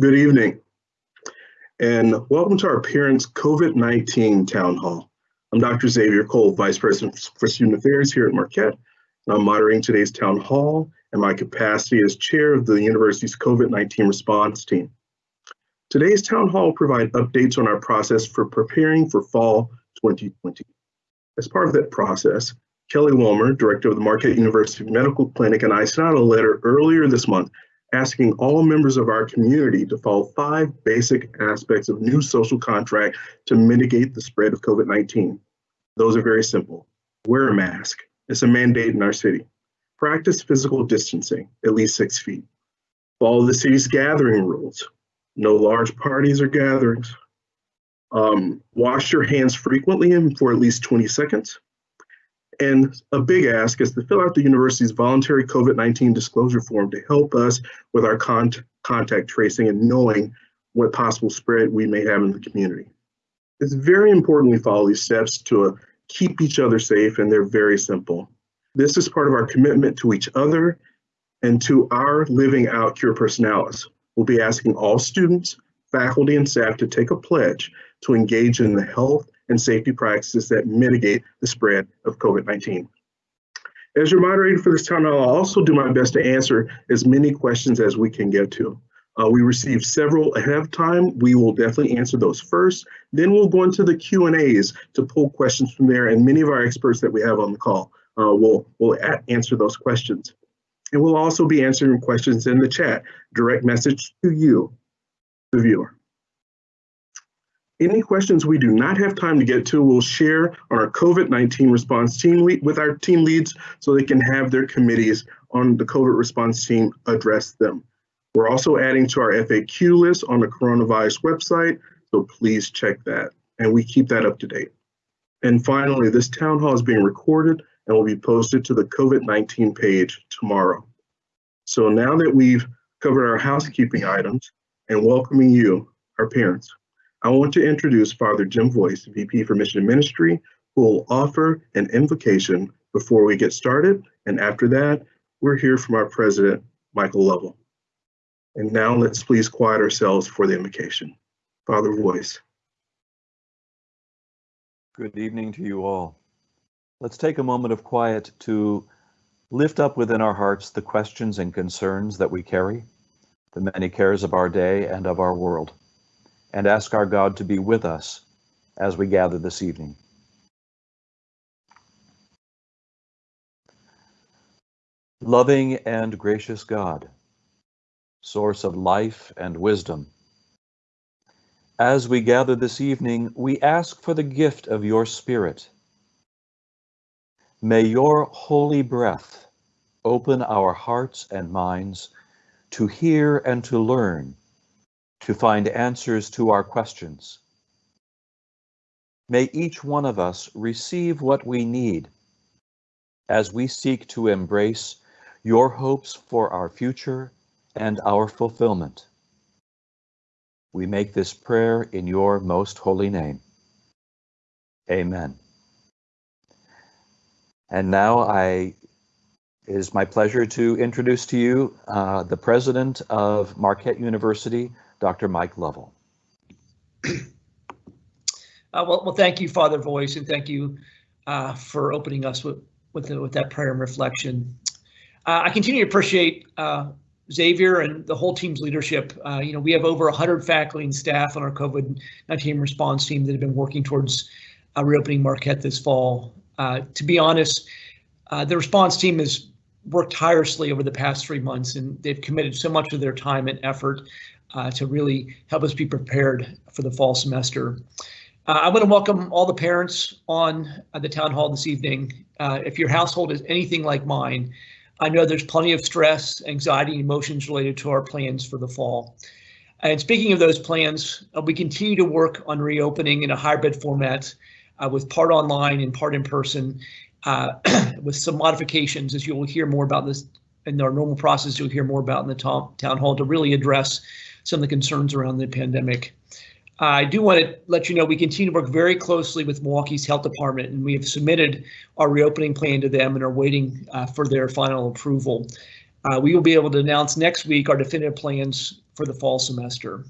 Good evening, and welcome to our Parents COVID-19 Town Hall. I'm Dr. Xavier Cole, Vice President for Student Affairs here at Marquette, and I'm moderating today's Town Hall in my capacity as Chair of the university's COVID-19 response team. Today's Town Hall will provide updates on our process for preparing for fall 2020. As part of that process, Kelly Wilmer, Director of the Marquette University Medical Clinic, and I sent out a letter earlier this month asking all members of our community to follow five basic aspects of new social contract to mitigate the spread of COVID-19. Those are very simple. Wear a mask. It's a mandate in our city. Practice physical distancing, at least six feet. Follow the city's gathering rules. No large parties or gatherings. Um, wash your hands frequently and for at least 20 seconds. And a big ask is to fill out the university's voluntary COVID-19 disclosure form to help us with our con contact tracing and knowing what possible spread we may have in the community. It's very important we follow these steps to uh, keep each other safe and they're very simple. This is part of our commitment to each other and to our living out Cura Personalis. We'll be asking all students, faculty, and staff to take a pledge to engage in the health and safety practices that mitigate the spread of COVID-19. As your moderator for this time, I'll also do my best to answer as many questions as we can get to. Uh, we received several ahead of time. We will definitely answer those first. Then we'll go into the Q&As to pull questions from there, and many of our experts that we have on the call uh, will, will answer those questions. And we'll also be answering questions in the chat, direct message to you, the viewer. Any questions we do not have time to get to, we'll share on our COVID-19 response team with our team leads so they can have their committees on the COVID response team address them. We're also adding to our FAQ list on the coronavirus website, so please check that. And we keep that up to date. And finally, this town hall is being recorded and will be posted to the COVID-19 page tomorrow. So now that we've covered our housekeeping items and welcoming you, our parents, I want to introduce Father Jim Voiss, VP for Mission Ministry, who will offer an invocation before we get started. And after that, we're here from our president, Michael Lovell. And now let's please quiet ourselves for the invocation. Father Voiss. Good evening to you all. Let's take a moment of quiet to lift up within our hearts the questions and concerns that we carry, the many cares of our day and of our world and ask our God to be with us as we gather this evening. Loving and gracious God, source of life and wisdom, as we gather this evening, we ask for the gift of your Spirit. May your holy breath open our hearts and minds to hear and to learn to find answers to our questions. May each one of us receive what we need as we seek to embrace your hopes for our future and our fulfillment. We make this prayer in your most holy name. Amen. And now I it is my pleasure to introduce to you uh, the president of Marquette University, Dr. Mike Lovell. Uh, well, well, thank you, Father Voiss, and thank you uh, for opening us with with, the, with that prayer and reflection. Uh, I continue to appreciate uh, Xavier and the whole team's leadership. Uh, you know, we have over 100 faculty and staff on our COVID-19 response team that have been working towards uh, reopening Marquette this fall. to be honest, the response team has worked tirelessly over the past three months, and they've committed so much of their time and effort uh, to really help us be prepared for the fall semester. Uh, I want to welcome all the parents on uh, the town hall this evening. Uh, if your household is anything like mine, I know there's plenty of stress, anxiety, and emotions related to our plans for the fall. And speaking of those plans, uh, we continue to work on reopening in a hybrid format uh, with part online and part in person with some modifications as you will hear more about this in our normal process you'll hear more about in the town hall to really address some of the concerns around the pandemic. I do want to let you know we continue to work very closely with Milwaukee's Health Department, and we have submitted our reopening plan to them and are waiting uh, for their final approval. Uh, we will be able to announce next week our definitive plans for the fall semester.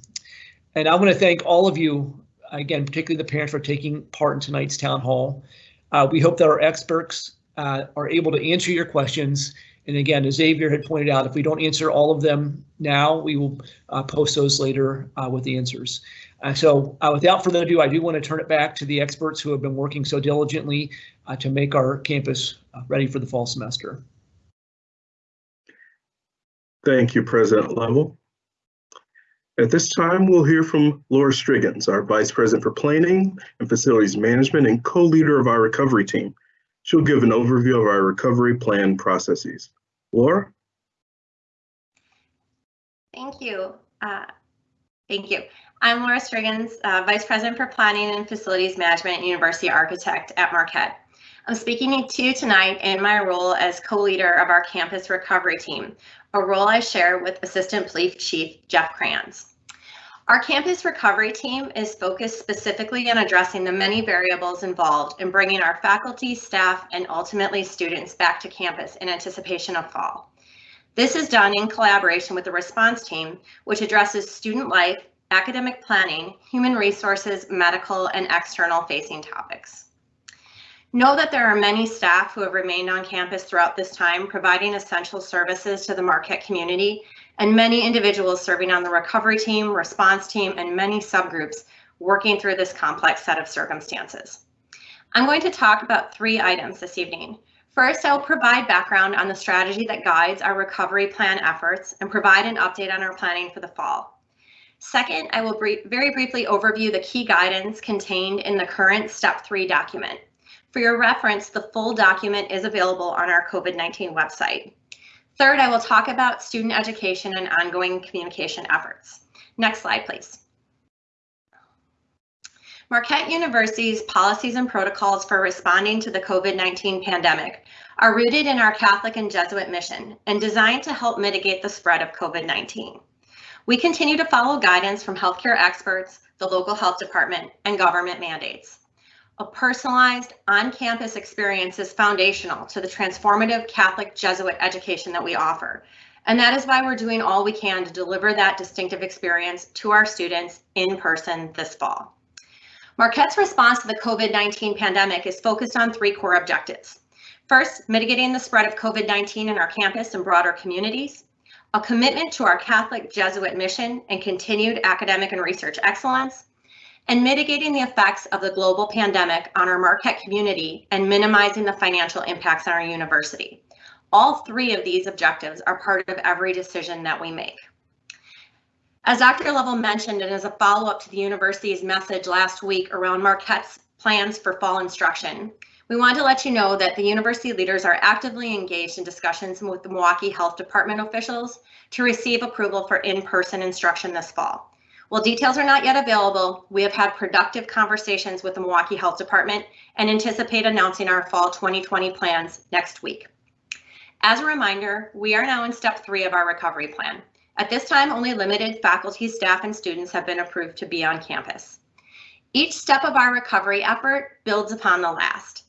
And I want to thank all of you, again, particularly the parents for taking part in tonight's town hall. Uh, we hope that our experts uh, are able to answer your questions. And again, as Xavier had pointed out, if we don't answer all of them now, we will uh, post those later uh, with the answers. Uh, so uh, without further ado, I do want to turn it back to the experts who have been working so diligently to make our campus ready for the fall semester. Thank you, President Lovell. At this time, we'll hear from Laura Strigens, our Vice President for Planning and Facilities Management and co-leader of our recovery team. She'll give an overview of our recovery plan processes. Laura? Thank you. Uh, thank you. I'm Laura Strigens, uh, Vice President for Planning and Facilities Management and University Architect at Marquette. I'm speaking to you tonight in my role as co-leader of our campus recovery team, a role I share with Assistant Police Chief Jeff Kranz. Our campus recovery team is focused specifically on addressing the many variables involved in bringing our faculty, staff, and ultimately students back to campus in anticipation of fall. This is done in collaboration with the response team, which addresses student life, academic planning, human resources, medical, and external facing topics. Know that there are many staff who have remained on campus throughout this time, providing essential services to the Marquette community, and many individuals serving on the recovery team, response team, and many subgroups working through this complex set of circumstances. I'm going to talk about three items this evening. First, I will provide background on the strategy that guides our recovery plan efforts and provide an update on our planning for the fall. Second, I will very briefly overview the key guidance contained in the current Step 3 document. For your reference, the full document is available on our COVID-19 website. Third, I will talk about student education and ongoing communication efforts. Next slide, please. Marquette University's policies and protocols for responding to the COVID-19 pandemic are rooted in our Catholic and Jesuit mission and designed to help mitigate the spread of COVID-19. We continue to follow guidance from healthcare experts, the local health department, and government mandates. A personalized on-campus experience is foundational to the transformative Catholic Jesuit education that we offer. And that is why we're doing all we can to deliver that distinctive experience to our students in person this fall. Marquette's response to the COVID-19 pandemic is focused on three core objectives. First, mitigating the spread of COVID-19 in our campus and broader communities, a commitment to our Catholic Jesuit mission and continued academic and research excellence, and mitigating the effects of the global pandemic on our Marquette community and minimizing the financial impacts on our university. All three of these objectives are part of every decision that we make. As Dr. Lovell mentioned, and as a follow-up to the university's message last week around Marquette's plans for fall instruction, we want to let you know that the university leaders are actively engaged in discussions with the Milwaukee Health Department officials to receive approval for in-person instruction this fall. While details are not yet available, we have had productive conversations with the Milwaukee Health Department and anticipate announcing our fall 2020 plans next week. As a reminder, we are now in step three of our recovery plan. At this time, only limited faculty, staff, and students have been approved to be on campus. Each step of our recovery effort builds upon the last.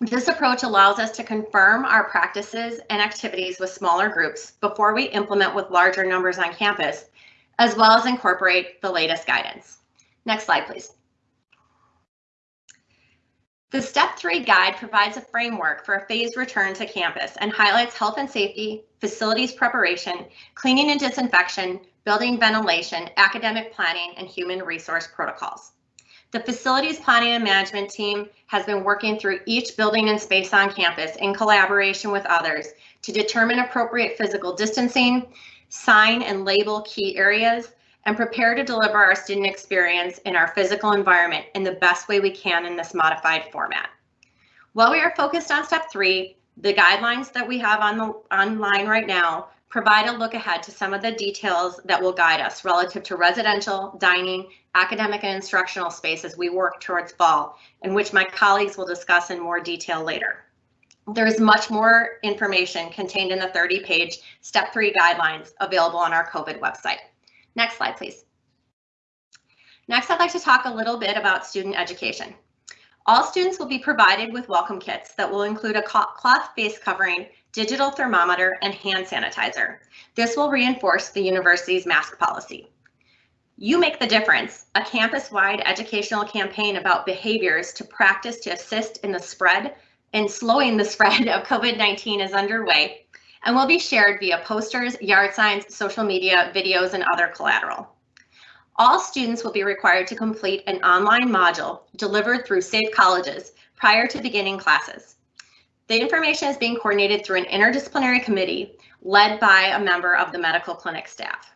This approach allows us to confirm our practices and activities with smaller groups before we implement with larger numbers on campus as well as incorporate the latest guidance. Next slide, please. The step three guide provides a framework for a phased return to campus and highlights health and safety, facilities preparation, cleaning and disinfection, building ventilation, academic planning, and human resource protocols. The facilities planning and management team has been working through each building and space on campus in collaboration with others to determine appropriate physical distancing, sign and label key areas, and prepare to deliver our student experience in our physical environment in the best way we can in this modified format. While we are focused on step three, the guidelines that we have on the online right now provide a look ahead to some of the details that will guide us relative to residential, dining, academic and instructional space as we work towards fall, in which my colleagues will discuss in more detail later. There's much more information contained in the 30 page step three guidelines available on our COVID website. Next slide, please. Next, I'd like to talk a little bit about student education. All students will be provided with welcome kits that will include a cloth face covering digital thermometer, and hand sanitizer. This will reinforce the university's mask policy. You Make the Difference, a campus-wide educational campaign about behaviors to practice to assist in the spread and slowing the spread of COVID-19 is underway and will be shared via posters, yard signs, social media, videos, and other collateral. All students will be required to complete an online module delivered through Safe Colleges prior to beginning classes. The information is being coordinated through an interdisciplinary committee led by a member of the medical clinic staff.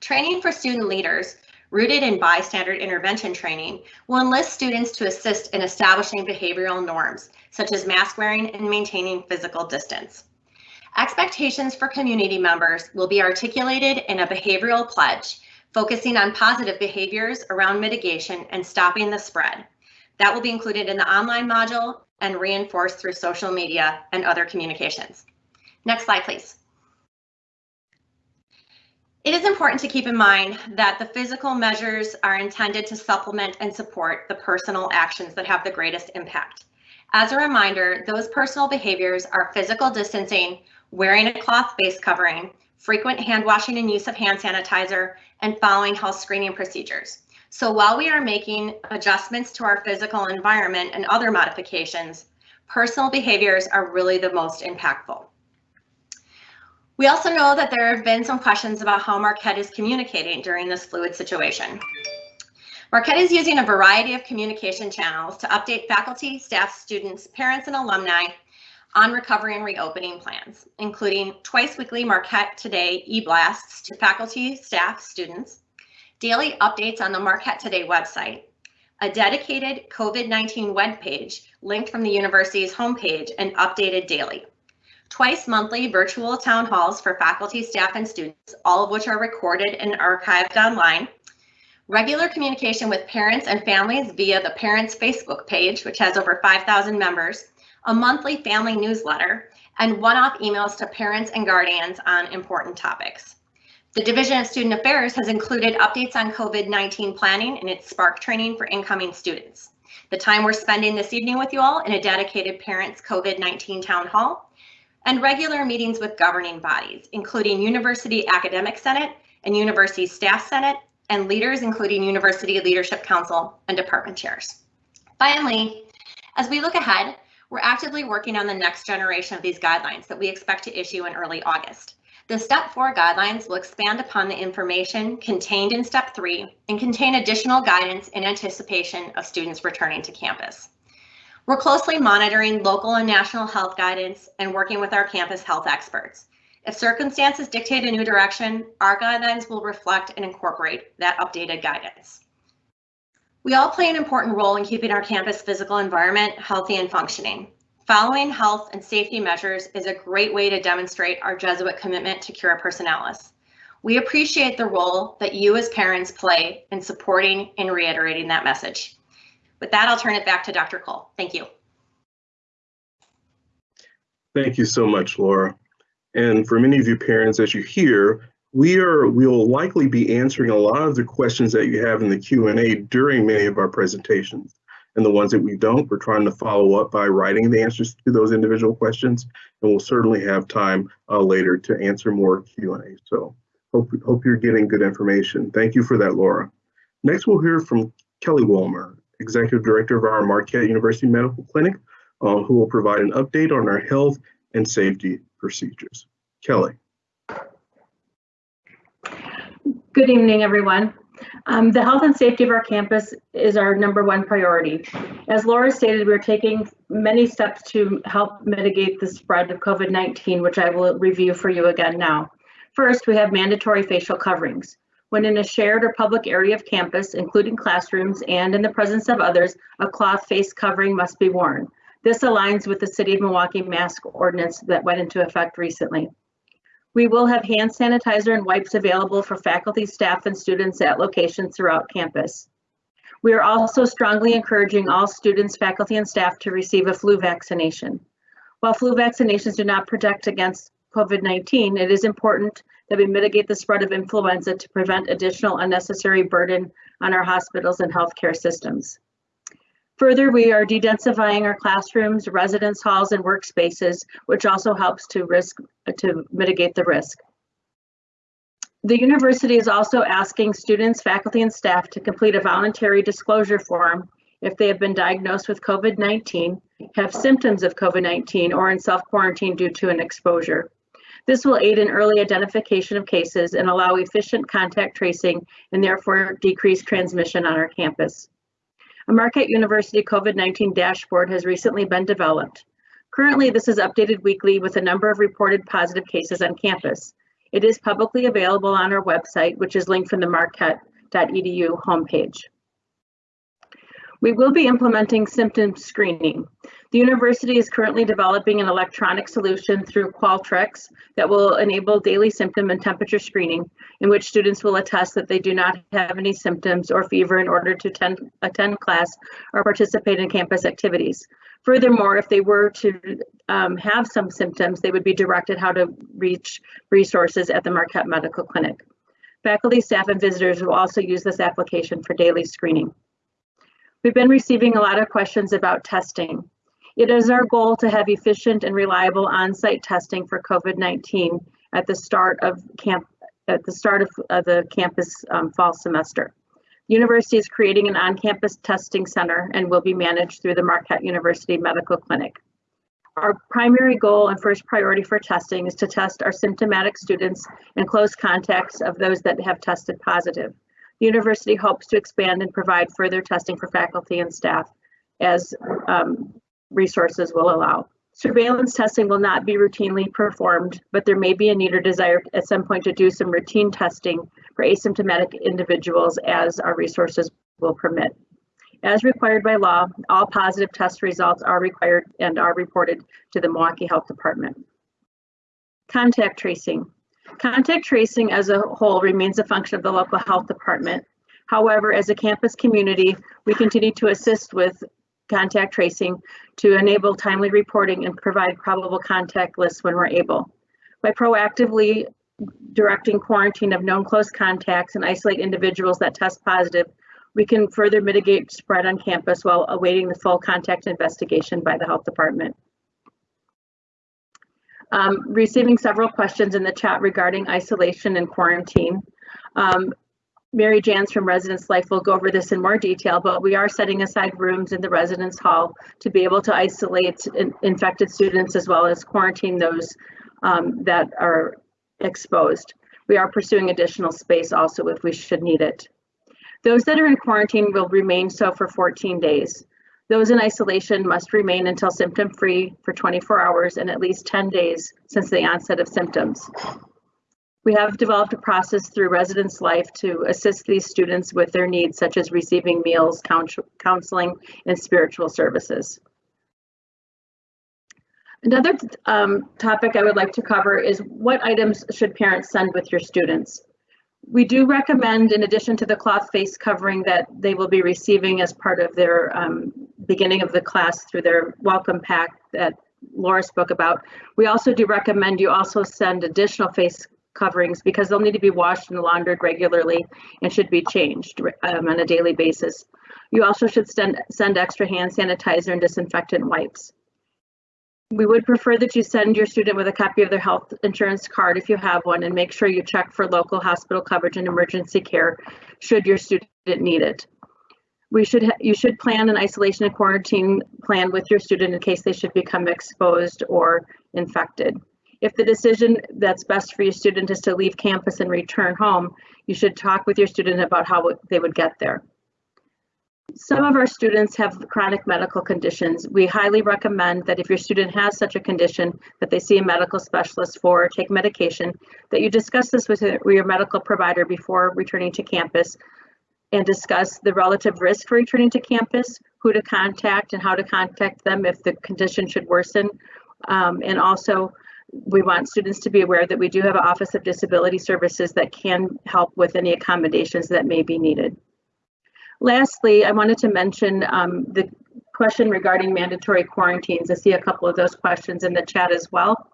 Training for student leaders, rooted in bystander intervention training, will enlist students to assist in establishing behavioral norms, such as mask wearing and maintaining physical distance. Expectations for community members will be articulated in a behavioral pledge, focusing on positive behaviors around mitigation and stopping the spread. That will be included in the online module and reinforced through social media and other communications. Next slide, please. It is important to keep in mind that the physical measures are intended to supplement and support the personal actions that have the greatest impact. As a reminder, those personal behaviors are physical distancing, wearing a cloth face covering, frequent hand washing and use of hand sanitizer, and following health screening procedures. So while we are making adjustments to our physical environment and other modifications, personal behaviors are really the most impactful. We also know that there have been some questions about how Marquette is communicating during this fluid situation. Marquette is using a variety of communication channels to update faculty, staff, students, parents, and alumni on recovery and reopening plans, including twice weekly Marquette Today e-blasts to faculty, staff, students, daily updates on the Marquette Today website, a dedicated COVID-19 webpage linked from the university's homepage and updated daily twice monthly virtual town halls for faculty, staff, and students, all of which are recorded and archived online, regular communication with parents and families via the Parents Facebook page, which has over 5,000 members, a monthly family newsletter, and one-off emails to parents and guardians on important topics. The Division of Student Affairs has included updates on COVID-19 planning in its Spark training for incoming students. The time we're spending this evening with you all in a dedicated Parents COVID-19 Town Hall and regular meetings with governing bodies, including University Academic Senate and University Staff Senate, and leaders including University Leadership Council and department chairs. Finally, as we look ahead, we're actively working on the next generation of these guidelines that we expect to issue in early August. The Step 4 guidelines will expand upon the information contained in Step 3 and contain additional guidance in anticipation of students returning to campus. We're closely monitoring local and national health guidance and working with our campus health experts. If circumstances dictate a new direction, our guidelines will reflect and incorporate that updated guidance. We all play an important role in keeping our campus physical environment healthy and functioning. Following health and safety measures is a great way to demonstrate our Jesuit commitment to Cura Personalis. We appreciate the role that you as parents play in supporting and reiterating that message. With that, I'll turn it back to Dr. Cole. Thank you. Thank you so much, Laura. And for many of you parents, as you hear, we are we will likely be answering a lot of the questions that you have in the Q&A during many of our presentations. And the ones that we don't, we're trying to follow up by writing the answers to those individual questions. And we'll certainly have time uh, later to answer more Q&A. So hope, hope you're getting good information. Thank you for that, Laura. Next, we'll hear from Kelly Wolmer, Executive Director of our Marquette University Medical Clinic, uh, who will provide an update on our health and safety procedures. Kelly. Good evening, everyone. Um, the health and safety of our campus is our number one priority. As Laura stated, we're taking many steps to help mitigate the spread of COVID-19, which I will review for you again now. First, we have mandatory facial coverings. When in a shared or public area of campus, including classrooms and in the presence of others, a cloth face covering must be worn. This aligns with the City of Milwaukee mask ordinance that went into effect recently. We will have hand sanitizer and wipes available for faculty, staff, and students at locations throughout campus. We are also strongly encouraging all students, faculty, and staff to receive a flu vaccination. While flu vaccinations do not protect against COVID-19, it is important that we mitigate the spread of influenza to prevent additional unnecessary burden on our hospitals and healthcare systems. Further, we are dedensifying our classrooms, residence halls, and workspaces, which also helps to risk to mitigate the risk. The university is also asking students, faculty, and staff to complete a voluntary disclosure form if they have been diagnosed with COVID-19, have symptoms of COVID-19, or in self-quarantine due to an exposure. This will aid in early identification of cases and allow efficient contact tracing and therefore decrease transmission on our campus. A Marquette University COVID-19 dashboard has recently been developed. Currently, this is updated weekly with a number of reported positive cases on campus. It is publicly available on our website, which is linked from the marquette.edu homepage. We will be implementing symptom screening. The university is currently developing an electronic solution through Qualtrics that will enable daily symptom and temperature screening, in which students will attest that they do not have any symptoms or fever in order to attend, attend class or participate in campus activities. Furthermore, if they were to um, have some symptoms, they would be directed how to reach resources at the Marquette Medical Clinic. Faculty, staff, and visitors will also use this application for daily screening. We've been receiving a lot of questions about testing. It is our goal to have efficient and reliable on-site testing for COVID-19 at the start of camp at the start of uh, the campus um, fall semester. The university is creating an on-campus testing center and will be managed through the Marquette University Medical Clinic. Our primary goal and first priority for testing is to test our symptomatic students and close contacts of those that have tested positive. The university hopes to expand and provide further testing for faculty and staff as um, resources will allow. Surveillance testing will not be routinely performed, but there may be a need or desire at some point to do some routine testing for asymptomatic individuals as our resources will permit. As required by law, all positive test results are required and are reported to the Milwaukee Health Department. Contact tracing. Contact tracing as a whole remains a function of the local health department. However, as a campus community, we continue to assist with contact tracing to enable timely reporting and provide probable contact lists when we're able. By proactively directing quarantine of known close contacts and isolate individuals that test positive, we can further mitigate spread on campus while awaiting the full contact investigation by the health department. Um, receiving several questions in the chat regarding isolation and quarantine. Um, Mary Janz from Residence Life will go over this in more detail, but we are setting aside rooms in the residence hall to be able to isolate in infected students as well as quarantine those um, that are exposed. We are pursuing additional space also if we should need it. Those that are in quarantine will remain so for 14 days. Those in isolation must remain until symptom free for 24 hours and at least 10 days since the onset of symptoms. We have developed a process through Residence Life to assist these students with their needs, such as receiving meals, counseling, and spiritual services. Another um, topic I would like to cover is what items should parents send with your students? We do recommend, in addition to the cloth face covering that they will be receiving as part of their um, beginning of the class through their welcome pack that Laura spoke about, we also do recommend you also send additional face coverings because they'll need to be washed and laundered regularly and should be changed um, on a daily basis. You also should send, send extra hand sanitizer and disinfectant wipes. We would prefer that you send your student with a copy of their health insurance card if you have one and make sure you check for local hospital coverage and emergency care should your student need it. We should you should plan an isolation and quarantine plan with your student in case they should become exposed or infected. If the decision that's best for your student is to leave campus and return home, you should talk with your student about how they would get there. Some of our students have chronic medical conditions. We highly recommend that if your student has such a condition that they see a medical specialist for or take medication, that you discuss this with your medical provider before returning to campus and discuss the relative risk for returning to campus, who to contact and how to contact them if the condition should worsen, um, and also we want students to be aware that we do have an Office of Disability Services that can help with any accommodations that may be needed. Lastly, I wanted to mention um, the question regarding mandatory quarantines. I see a couple of those questions in the chat as well.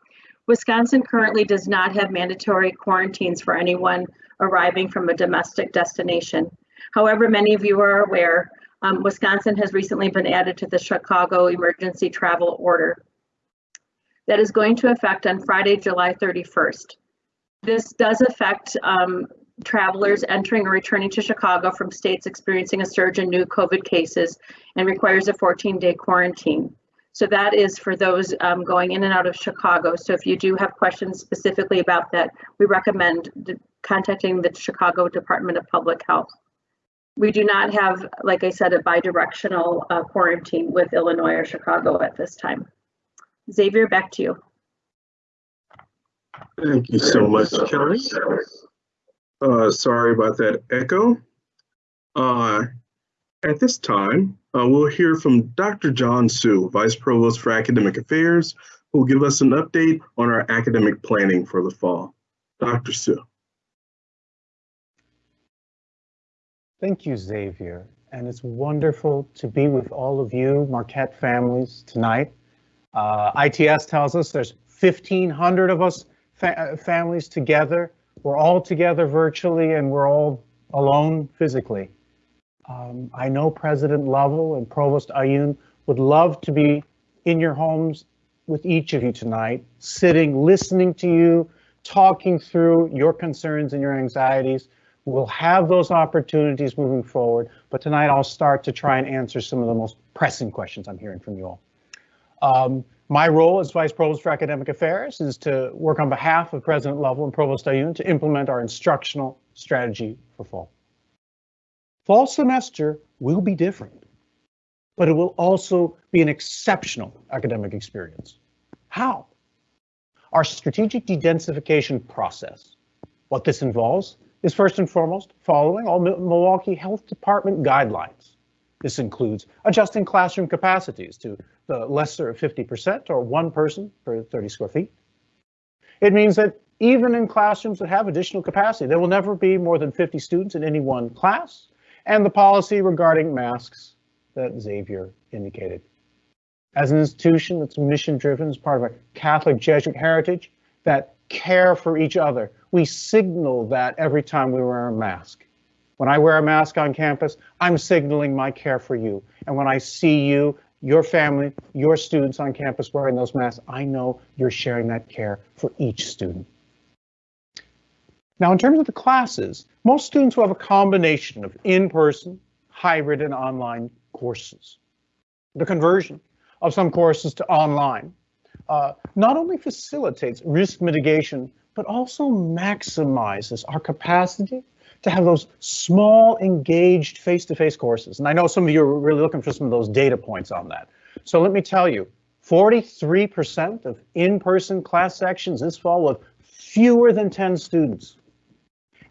Wisconsin currently does not have mandatory quarantines for anyone arriving from a domestic destination. However, many of you are aware Um, Wisconsin has recently been added to the Chicago emergency travel order. That is going to affect on Friday, July 31st. This does affect um, travelers entering or returning to Chicago from states experiencing a surge in new COVID cases and requires a 14-day quarantine. So that is for those um, going in and out of Chicago. So if you do have questions specifically about that, we recommend contacting the Chicago Department of Public Health. We do not have, like I said, a bidirectional uh, quarantine with Illinois or Chicago at this time. Xavier, back to you. Thank you so much, Kelly. Uh, sorry about that echo. Uh, at this time, uh, we'll hear from Dr. John Su, Vice Provost for Academic Affairs, who will give us an update on our academic planning for the fall. Dr. Su. Thank you, Xavier. And it's wonderful to be with all of you Marquette families tonight. Uh, ITS tells us there's 1,500 of us fa families together. We're all together virtually and we're all alone physically. Um, I know President Lovell and Provost Ayun would love to be in your homes with each of you tonight, sitting, listening to you, talking through your concerns and your anxieties. We'll have those opportunities moving forward, but tonight I'll start to try and answer some of the most pressing questions I'm hearing from you all. Um, my role as Vice Provost for Academic Affairs is to work on behalf of President Lovell and Provost Ayoun to implement our instructional strategy for fall. Fall semester will be different, but it will also be an exceptional academic experience. How? Our strategic dedensification process. What this involves is first and foremost following all Milwaukee Health Department guidelines. This includes adjusting classroom capacities to the lesser of 50% or one person per 30 square feet. It means that even in classrooms that have additional capacity, there will never be more than 50 students in any one class, and the policy regarding masks that Xavier indicated. As an institution that's mission driven as part of a Catholic Jesuit heritage, that care for each other, we signal that every time we wear a mask. When I wear a mask on campus, I'm signaling my care for you. And when I see you, your family, your students on campus wearing those masks, I know you're sharing that care for each student. Now, in terms of the classes, most students will have a combination of in-person, hybrid, and online courses. The conversion of some courses to online uh, not only facilitates risk mitigation, but also maximizes our capacity to have those small, engaged face-to-face -face courses. And I know some of you are really looking for some of those data points on that. So let me tell you, 43% of in-person class sections this fall have fewer than 10 students.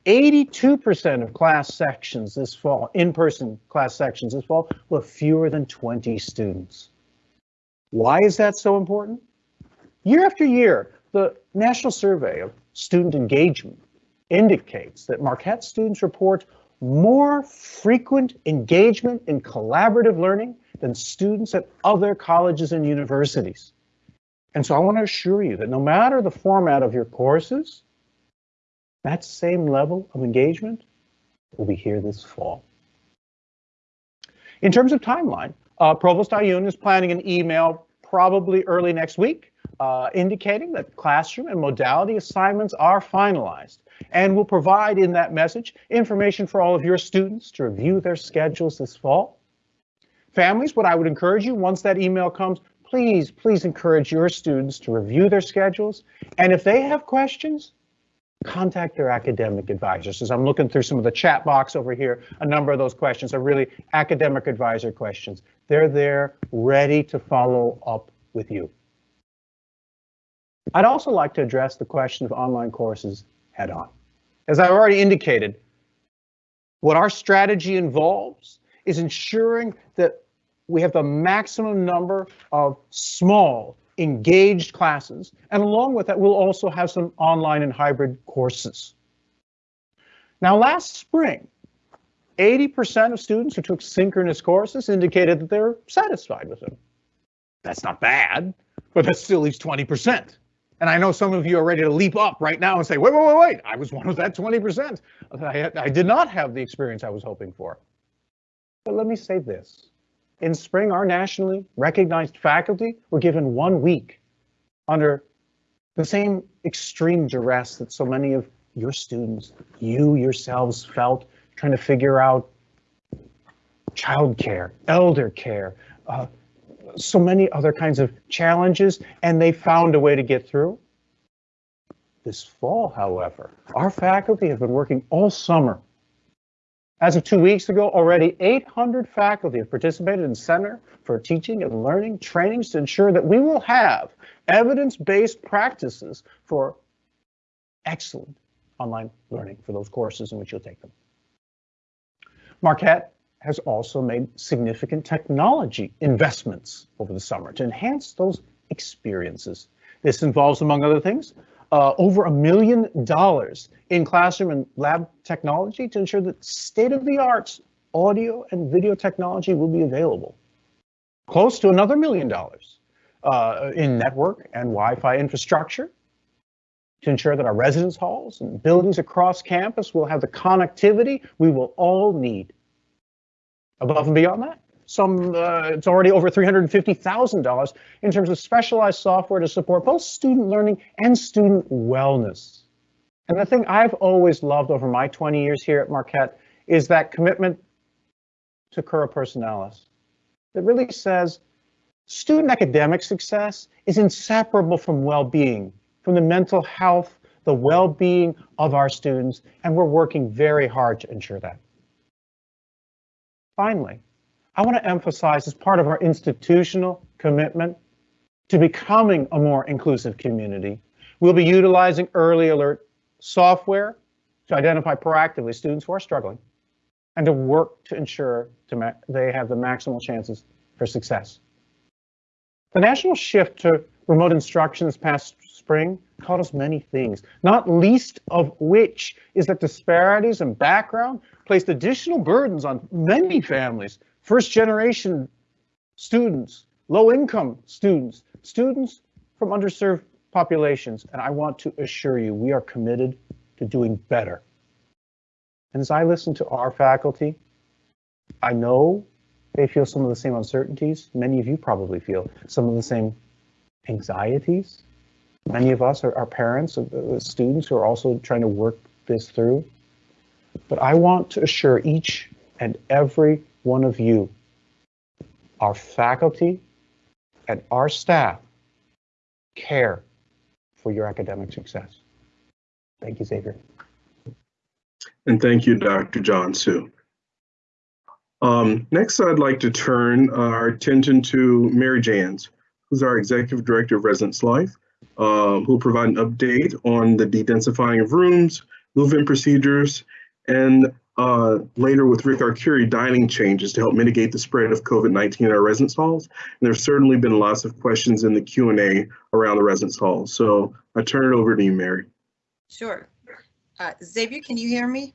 82% of class sections this fall, in-person class sections this fall, have fewer than 20 students. Why is that so important? Year after year, the National Survey of Student Engagement indicates that Marquette students report more frequent engagement in collaborative learning than students at other colleges and universities. And so I want to assure you that no matter the format of your courses, that same level of engagement will be here this fall. In terms of timeline, uh, Provost Ayoun is planning an email probably early next week uh, indicating that classroom and modality assignments are finalized and will provide in that message information for all of your students to review their schedules this fall. Families, what I would encourage you once that email comes, please, please encourage your students to review their schedules. And if they have questions, contact their academic advisors. As I'm looking through some of the chat box over here, a number of those questions are really academic advisor questions. They're there ready to follow up with you. I'd also like to address the question of online courses head on. As I've already indicated, what our strategy involves is ensuring that we have the maximum number of small engaged classes. And along with that, we'll also have some online and hybrid courses. Now, last spring, 80% of students who took synchronous courses indicated that they're satisfied with them. That's not bad, but that still leaves 20%. And I know some of you are ready to leap up right now and say, wait, wait, wait, wait, I was one of that 20%. I, I did not have the experience I was hoping for. But let me say this. In spring, our nationally recognized faculty were given one week under the same extreme duress that so many of your students, you yourselves felt trying to figure out childcare, elder care, uh, so many other kinds of challenges, and they found a way to get through. This fall, however, our faculty have been working all summer. As of two weeks ago, already 800 faculty have participated in Center for Teaching and Learning trainings to ensure that we will have evidence-based practices for excellent online learning for those courses in which you'll take them. Marquette has also made significant technology investments over the summer to enhance those experiences. This involves, among other things, uh, over a million dollars in classroom and lab technology to ensure that state-of-the-art audio and video technology will be available. Close to another million dollars uh, in network and Wi-Fi infrastructure to ensure that our residence halls and buildings across campus will have the connectivity we will all need Above and beyond that, some uh, it's already over $350,000 in terms of specialized software to support both student learning and student wellness. And the thing I've always loved over my 20 years here at Marquette is that commitment to Cura Personalis that really says student academic success is inseparable from well-being, from the mental health, the well-being of our students, and we're working very hard to ensure that. Finally, I want to emphasize as part of our institutional commitment to becoming a more inclusive community, we'll be utilizing early alert software to identify proactively students who are struggling and to work to ensure to they have the maximal chances for success. The national shift to remote instruction this past spring taught us many things, not least of which is that disparities in background placed additional burdens on many families, first generation students, low income students, students from underserved populations. And I want to assure you, we are committed to doing better. And as I listen to our faculty, I know they feel some of the same uncertainties. Many of you probably feel some of the same anxieties. Many of us are, are parents of uh, students who are also trying to work this through. But I want to assure each and every one of you, our faculty and our staff care for your academic success. Thank you, Xavier. And thank you, Dr. John Su. Um, next, I'd like to turn our attention to Mary Janz, who's our Executive Director of Residence Life, um, who will provide an update on the dedensifying of rooms, move-in procedures, and uh, later with Rick Arcuri, dining changes to help mitigate the spread of COVID-19 in our residence halls. And there's certainly been lots of questions in the Q&A around the residence halls. So I turn it over to you, Mary. Sure. Uh, Xavier, can you hear me?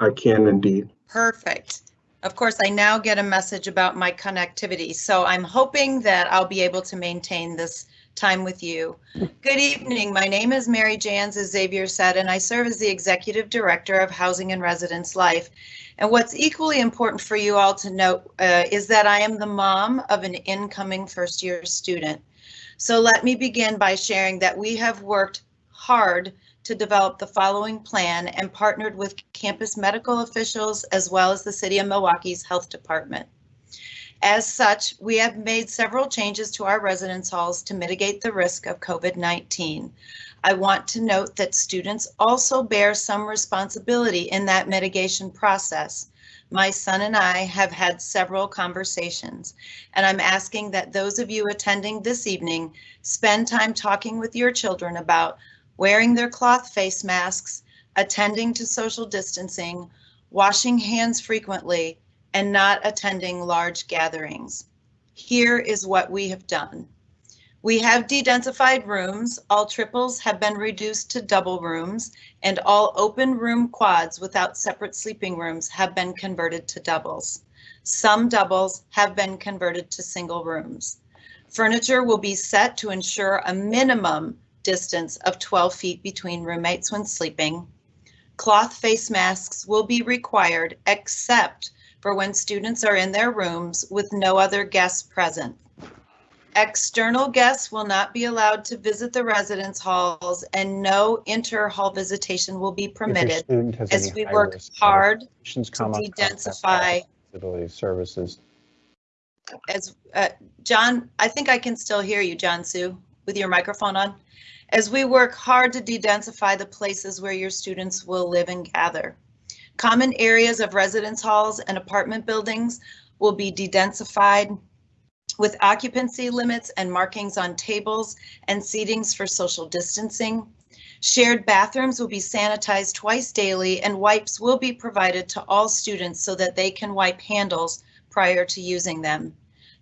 I can indeed. Perfect. Of course, I now get a message about my connectivity, so I'm hoping that I'll be able to maintain this time with you. Good evening. My name is Mary Janz, as Xavier said, and I serve as the Executive Director of Housing and Residence Life. And what's equally important for you all to note uh, is that I am the mom of an incoming first year student. So let me begin by sharing that we have worked hard to develop the following plan and partnered with campus medical officials as well as the City of Milwaukee's Health Department. As such, we have made several changes to our residence halls to mitigate the risk of COVID-19. I want to note that students also bear some responsibility in that mitigation process. My son and I have had several conversations, and I'm asking that those of you attending this evening spend time talking with your children about wearing their cloth face masks, attending to social distancing, washing hands frequently, and not attending large gatherings. Here is what we have done. We have de-densified rooms. All triples have been reduced to double rooms and all open room quads without separate sleeping rooms have been converted to doubles. Some doubles have been converted to single rooms. Furniture will be set to ensure a minimum distance of 12 feet between roommates when sleeping. Cloth face masks will be required except for when students are in their rooms with no other guests present. External guests will not be allowed to visit the residence halls and no inter-hall visitation will be permitted as we work hard to come up, contact de-densify Services. as, uh, John, I think I can still hear you, John Su, with your microphone on. As we work hard to de-densify the places where your students will live and gather. Common areas of residence halls and apartment buildings will be de-densified with occupancy limits and markings on tables and seatings for social distancing. Shared bathrooms will be sanitized twice daily and wipes will be provided to all students so that they can wipe handles prior to using them.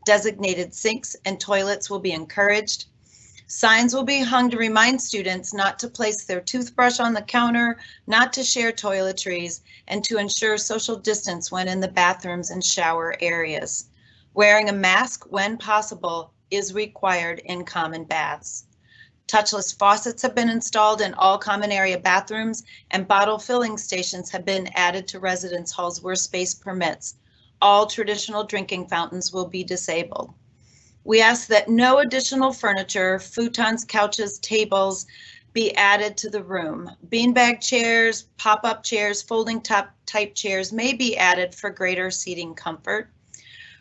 Designated sinks and toilets will be encouraged. Signs will be hung to remind students not to place their toothbrush on the counter, not to share toiletries, and to ensure social distance when in the bathrooms and shower areas. Wearing a mask when possible is required in common baths. Touchless faucets have been installed in all common area bathrooms and bottle filling stations have been added to residence halls where space permits all traditional drinking fountains will be disabled. We ask that no additional furniture, futons, couches, tables be added to the room. Beanbag chairs, pop-up chairs, folding top type chairs may be added for greater seating comfort.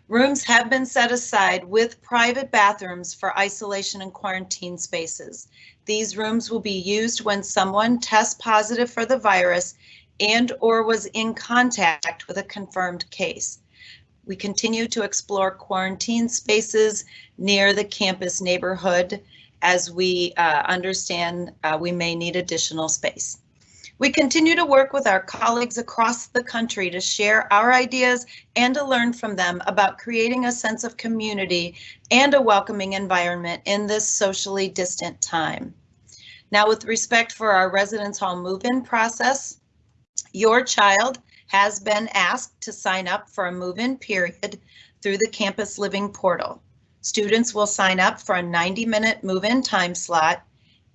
Rooms have been set aside with private bathrooms for isolation and quarantine spaces. These rooms will be used when someone tests positive for the virus and or was in contact with a confirmed case. We continue to explore quarantine spaces near the campus neighborhood as we uh, understand uh, we may need additional space. We continue to work with our colleagues across the country to share our ideas and to learn from them about creating a sense of community and a welcoming environment in this socially distant time. Now, with respect for our residence hall move-in process, your child has been asked to sign up for a move-in period through the Campus Living portal. Students will sign up for a 90-minute move-in time slot.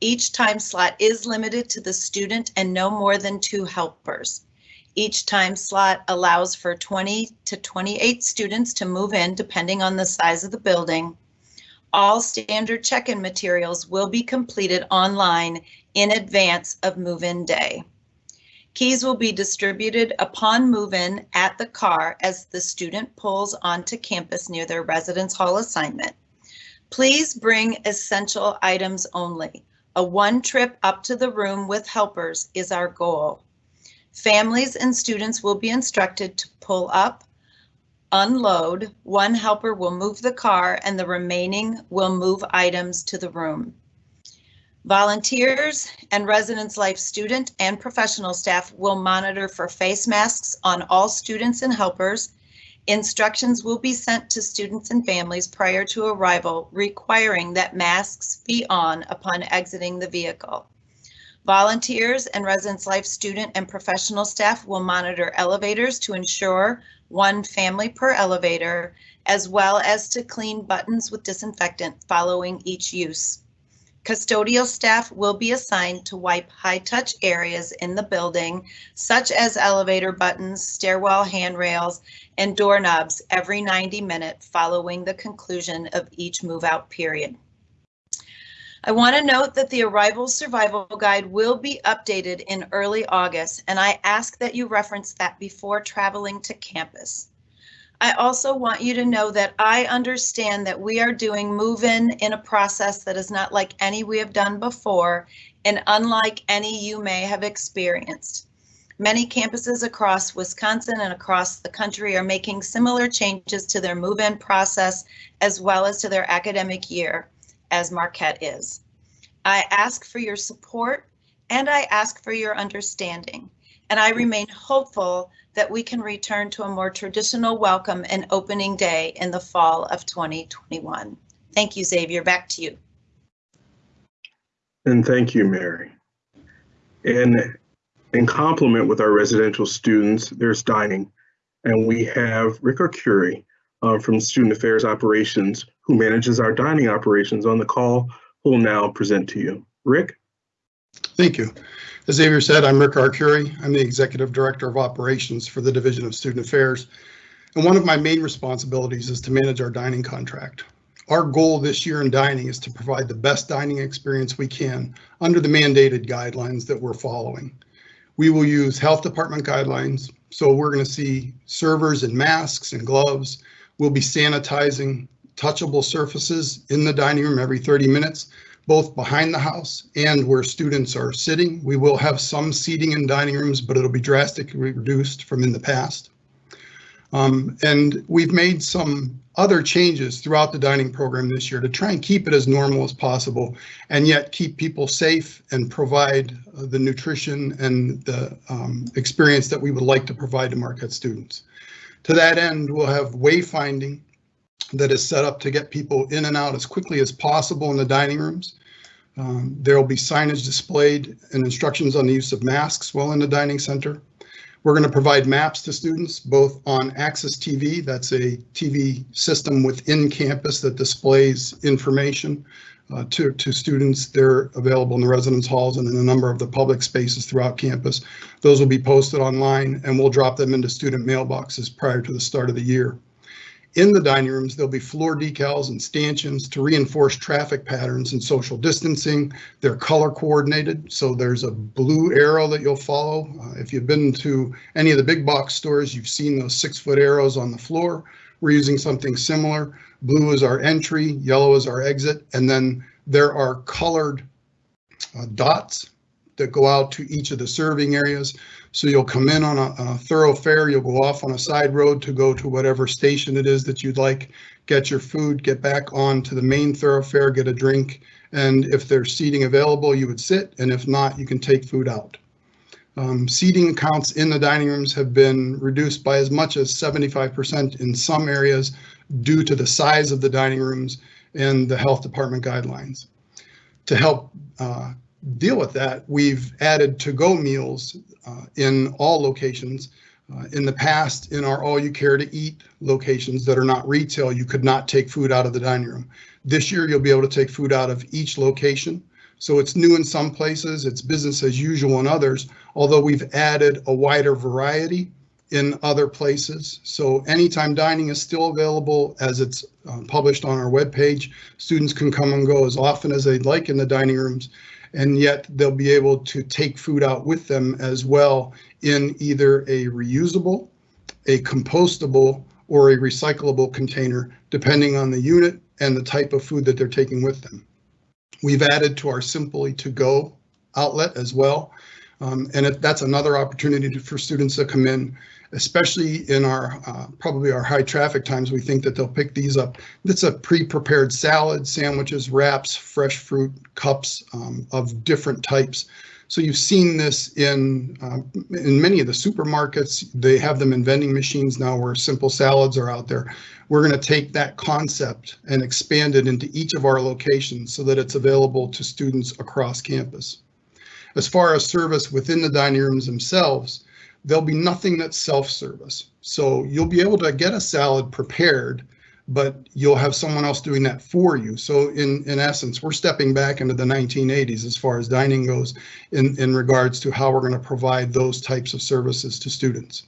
Each time slot is limited to the student and no more than two helpers. Each time slot allows for 20 to 28 students to move in depending on the size of the building. All standard check-in materials will be completed online in advance of move-in day. Keys will be distributed upon move-in at the car as the student pulls onto campus near their residence hall assignment. Please bring essential items only. A one trip up to the room with helpers is our goal. Families and students will be instructed to pull up, unload, one helper will move the car and the remaining will move items to the room. Volunteers and Residence Life student and professional staff will monitor for face masks on all students and helpers. Instructions will be sent to students and families prior to arrival requiring that masks be on upon exiting the vehicle. Volunteers and Residence Life student and professional staff will monitor elevators to ensure one family per elevator, as well as to clean buttons with disinfectant following each use. Custodial staff will be assigned to wipe high-touch areas in the building, such as elevator buttons, stairwell handrails, and doorknobs every 90 minutes following the conclusion of each move-out period. I want to note that the Arrival Survival Guide will be updated in early August, and I ask that you reference that before traveling to campus. I also want you to know that I understand that we are doing move-in in a process that is not like any we have done before and unlike any you may have experienced. Many campuses across Wisconsin and across the country are making similar changes to their move-in process as well as to their academic year, as Marquette is. I ask for your support and I ask for your understanding, and I remain hopeful that we can return to a more traditional welcome and opening day in the fall of 2021. Thank you, Xavier. Back to you. And thank you, Mary. And in complement with our residential students, there's dining. And we have Rick Arcuri uh, from Student Affairs Operations, who manages our dining operations on the call, who will now present to you. Rick? Thank you. As Xavier said, I'm Rick Arcuri. I'm the Executive Director of Operations for the Division of Student Affairs. And one of my main responsibilities is to manage our dining contract. Our goal this year in dining is to provide the best dining experience we can under the mandated guidelines that we're following. We will use health department guidelines, so we're going to see servers in masks and gloves. We'll be sanitizing touchable surfaces in the dining room every 30 minutes, both behind the house and where students are sitting. We will have some seating in dining rooms, but it'll be drastically reduced from in the past. Um, and we've made some other changes throughout the dining program this year to try and keep it as normal as possible and yet keep people safe and provide uh, the nutrition and the um, experience that we would like to provide to Marquette students. To that end, we'll have wayfinding that is set up to get people in and out as quickly as possible in the dining rooms. Um, there will be signage displayed and instructions on the use of masks while in the dining center. We're going to provide maps to students both on Access TV, that's a TV system within campus that displays information uh, to, to students. They're available in the residence halls and in a number of the public spaces throughout campus. Those will be posted online and we'll drop them into student mailboxes prior to the start of the year. In the dining rooms, there'll be floor decals and stanchions to reinforce traffic patterns and social distancing. They're color coordinated, so there's a blue arrow that you'll follow. Uh, if you've been to any of the big box stores, you've seen those six foot arrows on the floor. We're using something similar. Blue is our entry, yellow is our exit, and then there are colored uh, dots that go out to each of the serving areas. So you'll come in on a, a, thoroughfare, you'll go off on a side road to go to whatever station it is that you'd like, get your food, get back on to the main thoroughfare, get a drink, and if there's seating available, you would sit, and if not, you can take food out. Um, seating counts in the dining rooms have been reduced by as much as 75% in some areas due to the size of the dining rooms and the health department guidelines. To help uh, deal with that, we've added to-go meals uh, in all locations. Uh, in the past, in our all you care to eat locations that are not retail, you could not take food out of the dining room. This year, you'll be able to take food out of each location. So it's new in some places, it's business as usual in others, although we've added a wider variety in other places. So anytime dining is still available as it's uh, published on our webpage. Students can come and go as often as they'd like in the dining rooms and yet they'll be able to take food out with them as well in either a reusable, a compostable, or a recyclable container, depending on the unit and the type of food that they're taking with them. We've added to our Simply to Go outlet as well. Um, and that's another opportunity to, for students to come in especially in our uh, probably our high traffic times, we think that they'll pick these up. It's a pre-prepared salad, sandwiches, wraps, fresh fruit, cups um, of different types. So you've seen this in uh, in many of the supermarkets. They have them in vending machines now where simple salads are out there. We're going to take that concept and expand it into each of our locations so that it's available to students across campus. As far as service within the dining rooms themselves, there'll be nothing that's self-service. So you'll be able to get a salad prepared, but you'll have someone else doing that for you. So in, in essence, we're stepping back into the 1980s as far as dining goes in, in regards to how we're going to provide those types of services to students.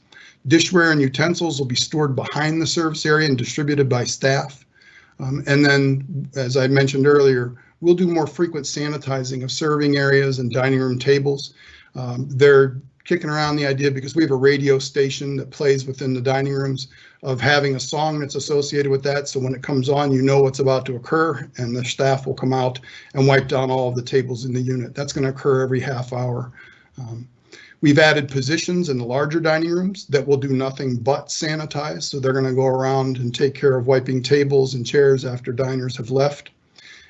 Dishware and utensils will be stored behind the service area and distributed by staff. Um, and then, as I mentioned earlier, we'll do more frequent sanitizing of serving areas and dining room tables. Um, kicking around the idea because we have a radio station that plays within the dining rooms of having a song that's associated with that. So when it comes on, you know what's about to occur and the staff will come out and wipe down all of the tables in the unit. That's going to occur every half hour. Um, we've added positions in the larger dining rooms that will do nothing but sanitize. So they're going to go around and take care of wiping tables and chairs after diners have left.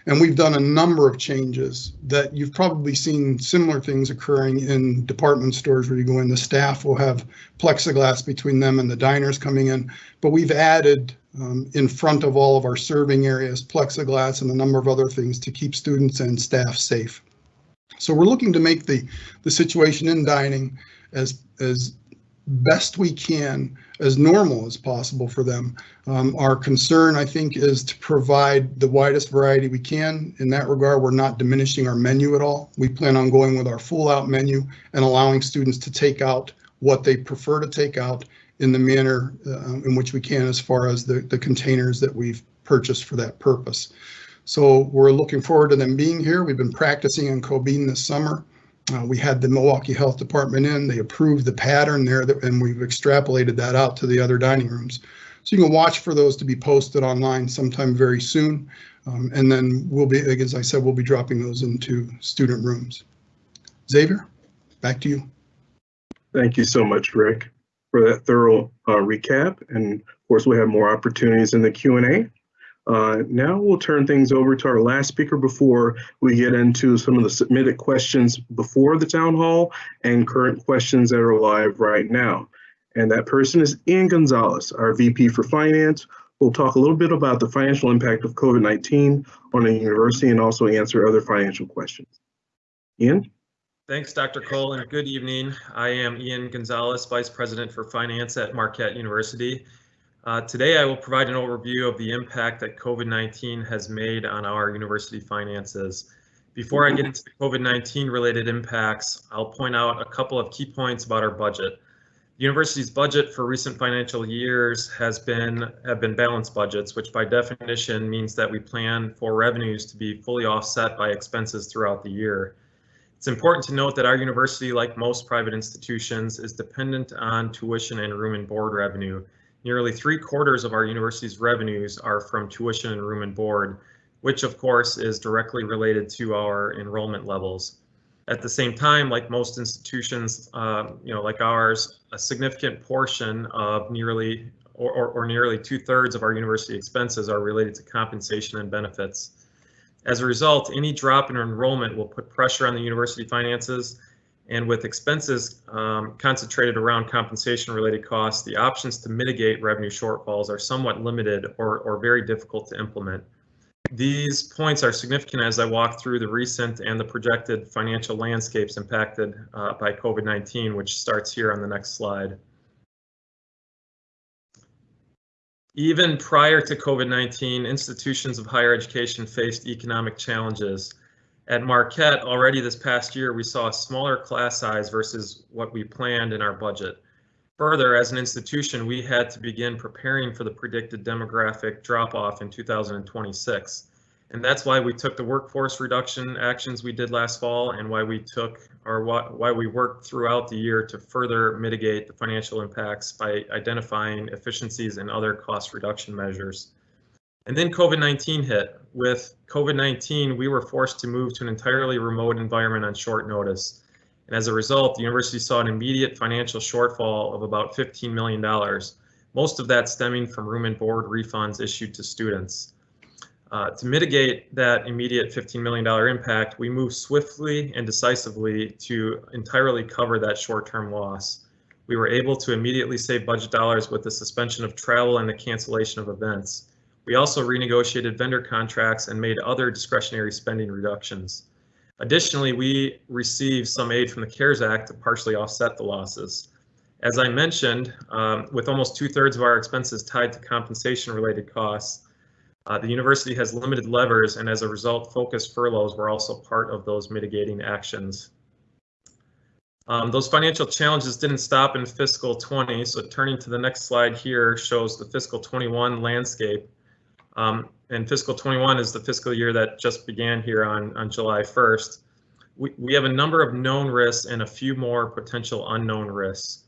And we've done a number of changes that you've probably seen similar things occurring in department stores where you go in, the staff will have plexiglass between them and the diners coming in. But we've added um, in front of all of our serving areas, plexiglass and a number of other things to keep students and staff safe. So we're looking to make the, the situation in dining as, as best we can as normal as possible for them. Um, our concern, I think, is to provide the widest variety we can. In that regard, we're not diminishing our menu at all. We plan on going with our full out menu and allowing students to take out what they prefer to take out in the manner uh, in which we can as far as the, the containers that we've purchased for that purpose. So we're looking forward to them being here. We've been practicing in Cobeen this summer. Uh, we had the Milwaukee Health Department in, they approved the pattern there that, and we've extrapolated that out to the other dining rooms. So you can watch for those to be posted online sometime very soon. Um, and then we'll be, as I said, we'll be dropping those into student rooms. Xavier, back to you. Thank you so much, Rick, for that thorough uh, recap. And of course, we have more opportunities in the Q&A. Uh, now we'll turn things over to our last speaker before we get into some of the submitted questions before the town hall and current questions that are live right now. And that person is Ian Gonzalez, our VP for Finance. We'll talk a little bit about the financial impact of COVID-19 on the university and also answer other financial questions. Ian? Thanks, Dr. Cole, and good evening. I am Ian Gonzalez, Vice President for Finance at Marquette University. Uh, today, I will provide an overview of the impact that COVID-19 has made on our university finances. Before I get into the COVID-19 related impacts, I'll point out a couple of key points about our budget. The university's budget for recent financial years has been have been balanced budgets, which by definition means that we plan for revenues to be fully offset by expenses throughout the year. It's important to note that our university, like most private institutions, is dependent on tuition and room and board revenue. Nearly three quarters of our university's revenues are from tuition and room and board, which of course is directly related to our enrollment levels. At the same time, like most institutions, uh, you know, like ours, a significant portion of nearly or, or, or nearly two thirds of our university expenses are related to compensation and benefits. As a result, any drop in enrollment will put pressure on the university finances, and with expenses um, concentrated around compensation related costs, the options to mitigate revenue shortfalls are somewhat limited or, or very difficult to implement. These points are significant as I walk through the recent and the projected financial landscapes impacted uh, by COVID-19, which starts here on the next slide. Even prior to COVID-19, institutions of higher education faced economic challenges. At Marquette, already this past year, we saw a smaller class size versus what we planned in our budget. Further, as an institution, we had to begin preparing for the predicted demographic drop-off in 2026. And that's why we took the workforce reduction actions we did last fall and why we took or why we worked throughout the year to further mitigate the financial impacts by identifying efficiencies and other cost reduction measures. And then COVID-19 hit. With COVID-19, we were forced to move to an entirely remote environment on short notice. And as a result, the university saw an immediate financial shortfall of about $15 million, most of that stemming from room and board refunds issued to students. Uh, to mitigate that immediate $15 million impact, we moved swiftly and decisively to entirely cover that short-term loss. We were able to immediately save budget dollars with the suspension of travel and the cancellation of events. We also renegotiated vendor contracts and made other discretionary spending reductions. Additionally, we received some aid from the CARES Act to partially offset the losses. As I mentioned, um, with almost two thirds of our expenses tied to compensation related costs, uh, the university has limited levers and as a result, focused furloughs were also part of those mitigating actions. Um, those financial challenges didn't stop in fiscal 20, so turning to the next slide here shows the fiscal 21 landscape. Um, and fiscal 21 is the fiscal year that just began here on, on July 1st. We, we have a number of known risks and a few more potential unknown risks.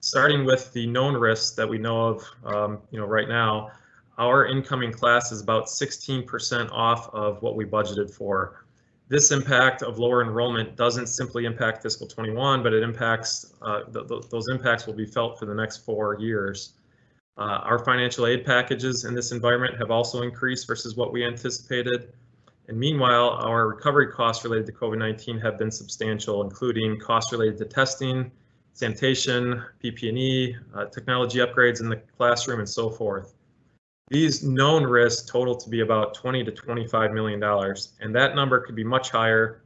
Starting with the known risks that we know of um, you know, right now, our incoming class is about 16% off of what we budgeted for. This impact of lower enrollment doesn't simply impact fiscal 21, but it impacts, uh, th th those impacts will be felt for the next four years. Uh, our financial aid packages in this environment have also increased versus what we anticipated. And meanwhile, our recovery costs related to COVID-19 have been substantial, including costs related to testing, sanitation, PP&E, uh, technology upgrades in the classroom, and so forth. These known risks total to be about 20 to 25 million dollars, and that number could be much higher,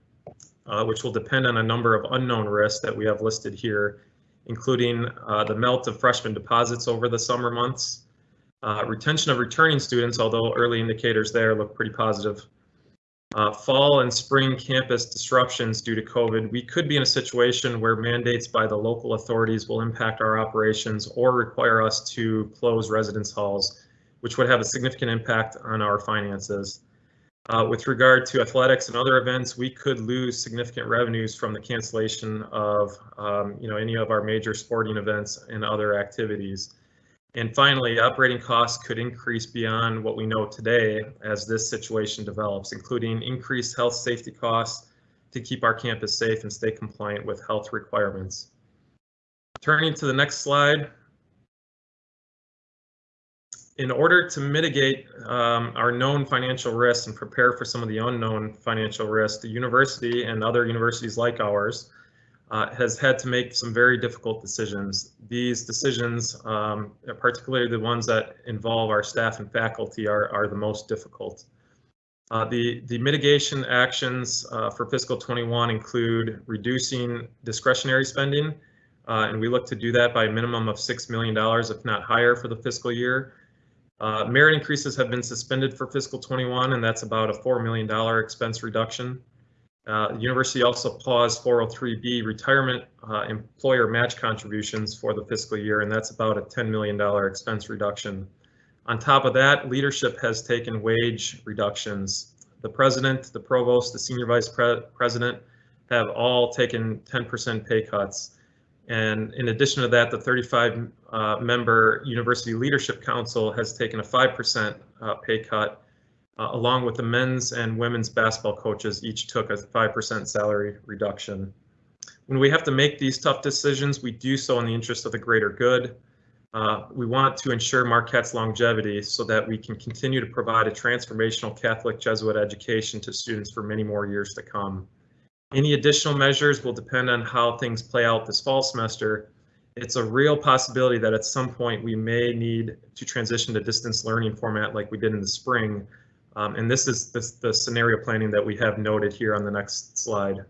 uh, which will depend on a number of unknown risks that we have listed here, including uh, the melt of freshman deposits over the summer months, uh, retention of returning students, although early indicators there look pretty positive, uh, fall and spring campus disruptions due to COVID, we could be in a situation where mandates by the local authorities will impact our operations or require us to close residence halls, which would have a significant impact on our finances. Uh, with regard to athletics and other events, we could lose significant revenues from the cancellation of, um, you know, any of our major sporting events and other activities. And finally, operating costs could increase beyond what we know today as this situation develops, including increased health safety costs to keep our campus safe and stay compliant with health requirements. Turning to the next slide. In order to mitigate um, our known financial risks and prepare for some of the unknown financial risks, the university and other universities like ours uh, has had to make some very difficult decisions. These decisions, um, particularly the ones that involve our staff and faculty, are, are the most difficult. Uh, the, the mitigation actions uh, for fiscal 21 include reducing discretionary spending, uh, and we look to do that by a minimum of $6 million, if not higher, for the fiscal year. Uh, merit increases have been suspended for fiscal 21, and that's about a $4 million expense reduction. Uh, the university also paused 403B retirement uh, employer match contributions for the fiscal year, and that's about a $10 million expense reduction. On top of that, leadership has taken wage reductions. The president, the provost, the senior vice pre president have all taken 10% pay cuts. And in addition to that, the 35 uh, member University Leadership Council has taken a 5% uh, pay cut uh, along with the men's and women's basketball coaches each took a 5% salary reduction. When we have to make these tough decisions, we do so in the interest of the greater good. Uh, we want to ensure Marquette's longevity so that we can continue to provide a transformational Catholic Jesuit education to students for many more years to come. Any additional measures will depend on how things play out this fall semester. It's a real possibility that at some point we may need to transition to distance learning format like we did in the spring, um, and this is the, scenario planning that we have noted here on the next slide.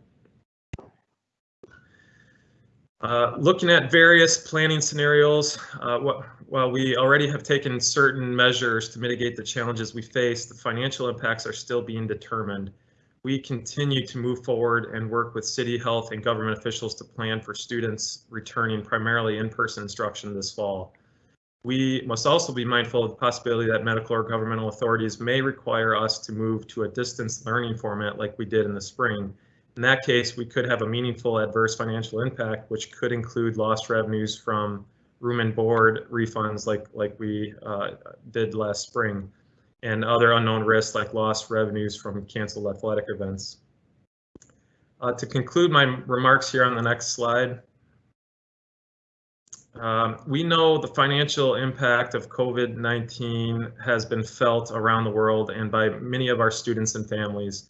Uh, looking at various planning scenarios, uh, while we already have taken certain measures to mitigate the challenges we face, the financial impacts are still being determined. We continue to move forward and work with city health and government officials to plan for students returning primarily in-person instruction this fall. We must also be mindful of the possibility that medical or governmental authorities may require us to move to a distance learning format like we did in the spring. In that case, we could have a meaningful adverse financial impact, which could include lost revenues from room and board refunds like, like we uh, did last spring, and other unknown risks like lost revenues from canceled athletic events. Uh, to conclude my remarks here on the next slide, um, we know the financial impact of COVID-19 has been felt around the world and by many of our students and families.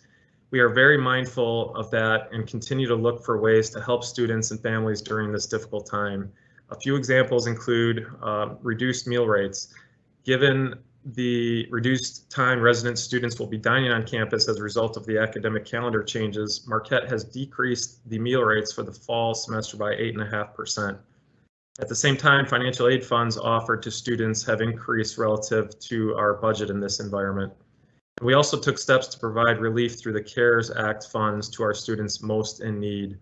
We are very mindful of that and continue to look for ways to help students and families during this difficult time. A few examples include uh, reduced meal rates. Given the reduced time resident students will be dining on campus as a result of the academic calendar changes, Marquette has decreased the meal rates for the fall semester by 8.5%. At the same time, financial aid funds offered to students have increased relative to our budget in this environment. We also took steps to provide relief through the CARES Act funds to our students most in need.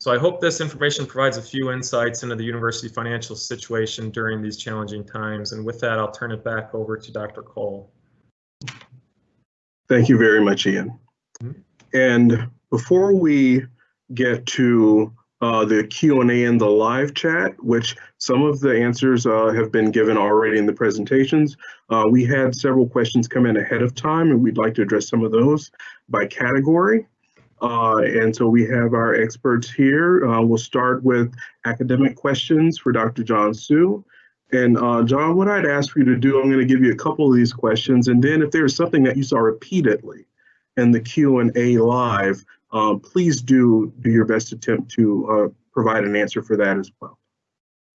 So I hope this information provides a few insights into the university financial situation during these challenging times. And with that, I'll turn it back over to Dr. Cole. Thank you very much, Ian. Mm -hmm. And before we get to uh, the Q&A in the live chat, which some of the answers uh, have been given already in the presentations. Uh, we had several questions come in ahead of time and we'd like to address some of those by category. Uh, and so we have our experts here. Uh, we'll start with academic questions for Dr. John Su. And uh, John, what I'd ask for you to do, I'm going to give you a couple of these questions, and then if there's something that you saw repeatedly in the Q&A live, um, please do do your best attempt to uh, provide an answer for that as well.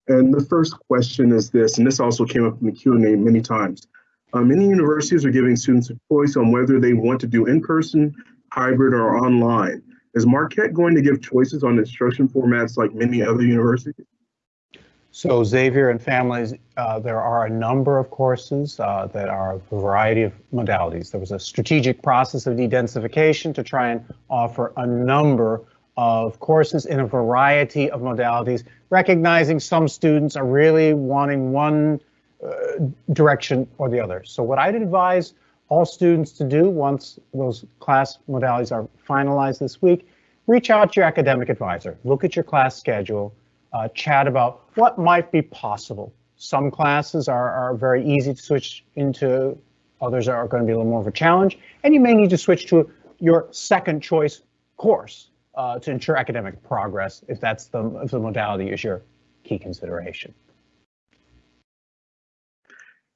And the first question is this, and this also came up in the Q&A many times. Uh, many universities are giving students a choice on whether they want to do in-person, hybrid, or online. Is Marquette going to give choices on instruction formats like many other universities? So Xavier and families, uh, there are a number of courses uh, that are a variety of modalities. There was a strategic process of de-densification to try and offer a number of courses in a variety of modalities, recognizing some students are really wanting one uh, direction or the other. So what I'd advise all students to do once those class modalities are finalized this week, reach out to your academic advisor, look at your class schedule, uh, chat about what might be possible. Some classes are, are very easy to switch into, others are going to be a little more of a challenge, and you may need to switch to your second choice course uh, to ensure academic progress if that's the, if the modality is your key consideration.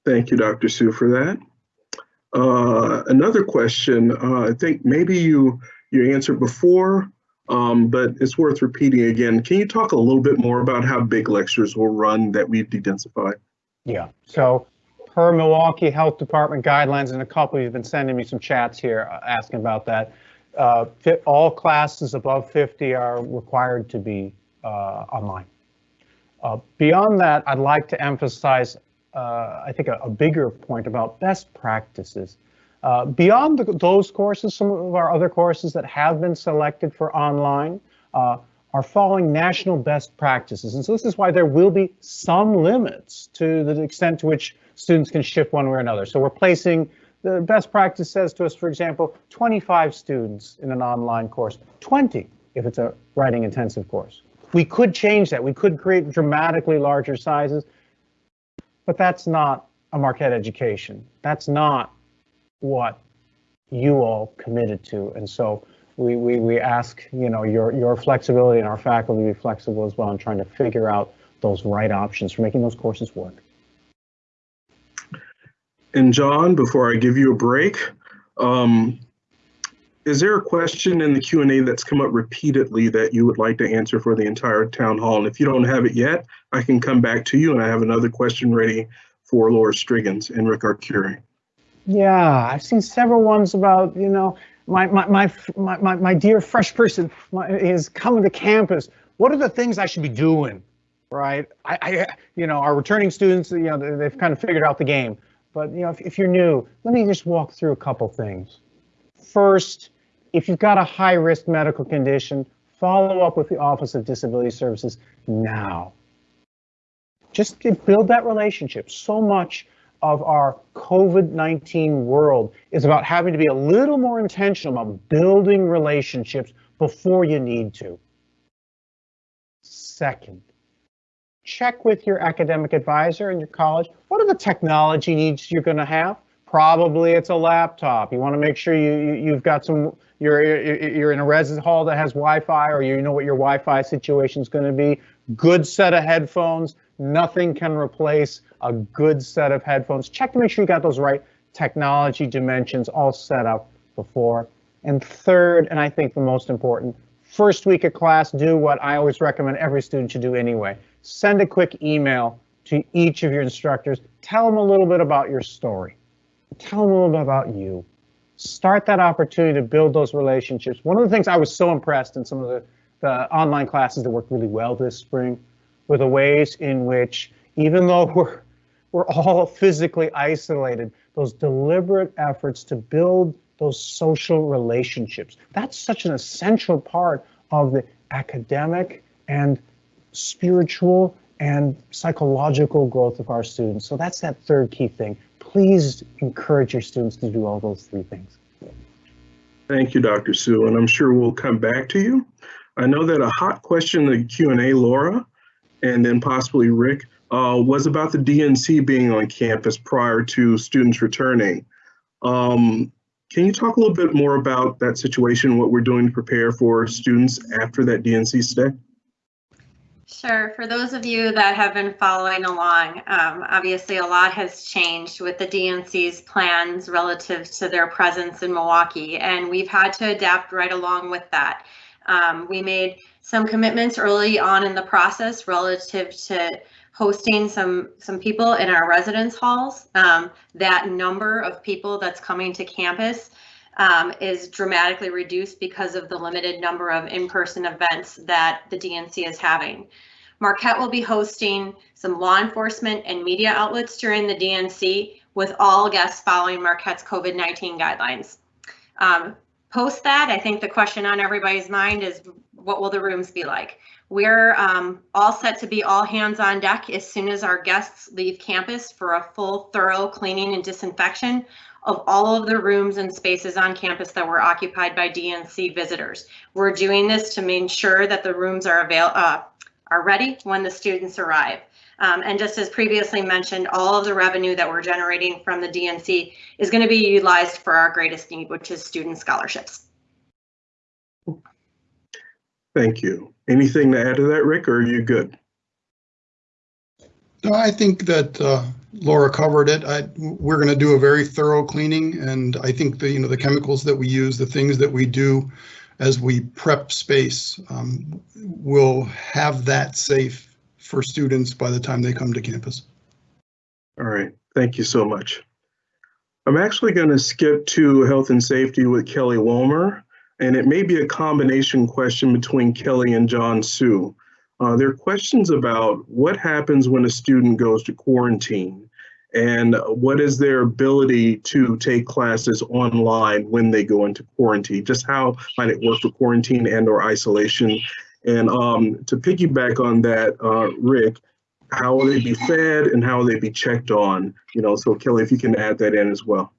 Thank you, Dr. Su, for that. Uh, another question, uh, I think maybe you you answered before, um, but it's worth repeating again. Can you talk a little bit more about how big lectures will run that we've de-densified? Yeah, so per Milwaukee Health Department guidelines, and a couple you've been sending me some chats here uh, asking about that. Uh, all classes above 50 are required to be uh, online. Beyond that, I'd like to emphasize, I think, a, a, bigger point about best practices. Uh, beyond the, those courses, some of our other courses that have been selected for online uh, are following national best practices. And so this is why there will be some limits to the extent to which students can shift one way or another. So we're placing the best practice says to us, for example, 25 students in an online course, 20 if it's a writing intensive course. We could change that. We could create dramatically larger sizes, but that's not a Marquette education. That's not what you all committed to. And so we, we, we ask, you know, your, your flexibility and our faculty be flexible as well in trying to figure out those right options for making those courses work. And John, before I give you a break, um, is there a question in the Q&A that's come up repeatedly that you would like to answer for the entire town hall? And if you don't have it yet, I can come back to you and I have another question ready for Laura Strigens and Rick Arcuri. Yeah, I've seen several ones about, you know, my my my my, my, dear fresh person is coming to campus. What are the things I should be doing? Right? I, I you know, our returning students, you know, they've kind of figured out the game. But you know, if, if you're new, let me just walk through a couple things. First, if you've got a high risk medical condition, follow up with the Office of Disability Services now. Just build that relationship. So much of our COVID-19 world is about having to be a little more intentional about building relationships before you need to. Second, check with your academic advisor in your college. What are the technology needs you're going to have? Probably it's a laptop. You want to make sure you, you have got some. You're you're in a residence hall that has Wi-Fi, or you know what your Wi-Fi situation is going to be. Good set of headphones. Nothing can replace a good set of headphones. Check to make sure you got those right technology dimensions all set up before. And third, and I think the most important, first week of class, do what I always recommend every student should do anyway. Send a quick email to each of your instructors. Tell them a little bit about your story. Tell them a little bit about you. Start that opportunity to build those relationships. One of the things I was so impressed in some of the, the online classes that worked really well this spring were the ways in which, even though we're, we're all physically isolated, those deliberate efforts to build those social relationships. That's such an essential part of the academic and spiritual and psychological growth of our students. So that's that third key thing. Please encourage your students to do all those three things. Thank you, Dr. Su, and I'm sure we'll come back to you. I know that a hot question in the Q&A, Laura, and then possibly Rick, uh, was about the DNC being on campus prior to students returning. Um, can you talk a little bit more about that situation, what we're doing to prepare for students after that DNC stay? Sure. For those of you that have been following along, um, obviously a lot has changed with the DNC's plans relative to their presence in Milwaukee, and we've had to adapt right along with that. Um, we made some commitments early on in the process relative to hosting some some people in our residence halls. Um, that number of people that's coming to campus um, is dramatically reduced because of the limited number of in-person events that the DNC is having. Marquette will be hosting some law enforcement and media outlets during the DNC with all guests following Marquette's COVID-19 guidelines. Um, post that, I think the question on everybody's mind is what will the rooms be like? We're um, all set to be all hands on deck as soon as our guests leave campus for a full thorough cleaning and disinfection of all of the rooms and spaces on campus that were occupied by DNC visitors. We're doing this to make sure that the rooms are avail uh, are ready when the students arrive. Um, and just as previously mentioned, all of the revenue that we're generating from the DNC is going to be utilized for our greatest need, which is student scholarships. Thank you. Anything to add to that, Rick, or are you good? No, I think that uh, Laura covered it. I, we're going to do a very thorough cleaning, and I think the you know the chemicals that we use, the things that we do as we prep space, um, will have that safe for students by the time they come to campus. All right, thank you so much. I'm actually going to skip to health and safety with Kelly Wilmer, and it may be a combination question between Kelly and John Su. Uh, there are questions about what happens when a student goes to quarantine and what is their ability to take classes online when they go into quarantine? Just how might it work for quarantine and or isolation? And um, to piggyback on that, uh, Rick, how will they be fed and how will they be checked on? You know, so Kelly, if you can add that in as well.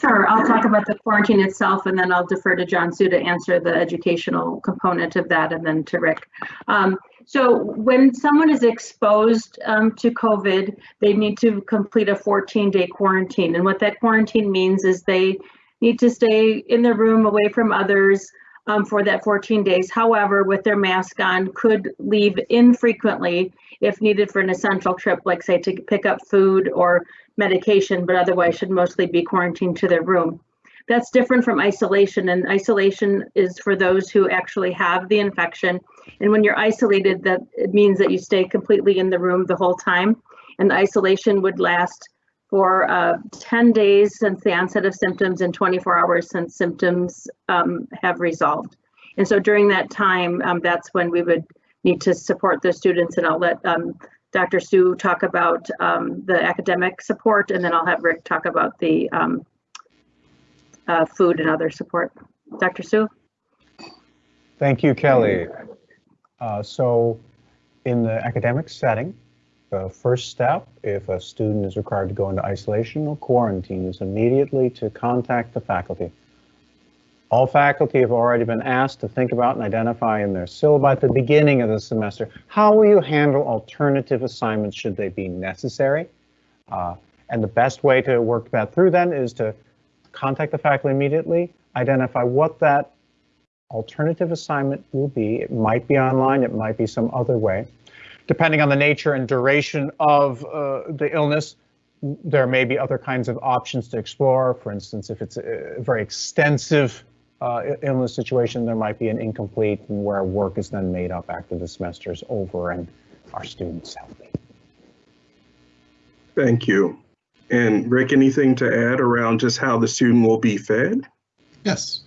Sure, I'll talk about the quarantine itself and then I'll defer to John Su to answer the educational component of that and then to Rick. Um, so when someone is exposed um, to COVID, they need to complete a 14 day quarantine. And what that quarantine means is they need to stay in their room away from others um, for that 14 days. However, with their mask on, could leave infrequently if needed for an essential trip, like say to pick up food or medication, but otherwise should mostly be quarantined to their room. That's different from isolation, and isolation is for those who actually have the infection. And when you're isolated, that it means that you stay completely in the room the whole time. And isolation would last for uh, 10 days since the onset of symptoms and 24 hours since symptoms um, have resolved. And so during that time, um, that's when we would need to support the students and I'll let um, Dr. Su talk about um, the academic support and then I'll have Rick talk about the um, uh, food and other support. Dr. Su? Thank you, Kelly. Uh, so in the academic setting, the first step, if a student is required to go into isolation or quarantine, is immediately to contact the faculty. All faculty have already been asked to think about and identify in their syllabi at the beginning of the semester, how will you handle alternative assignments should they be necessary? Uh, and the best way to work that through then is to contact the faculty immediately, identify what that alternative assignment will be. It might be online, it might be some other way. Depending on the nature and duration of uh, the illness, there may be other kinds of options to explore. For instance, if it's a very extensive uh, illness situation, there might be an incomplete where work is then made up after the semester is over and our students healthy. Thank you. And Rick, anything to add around just how the student will be fed? Yes,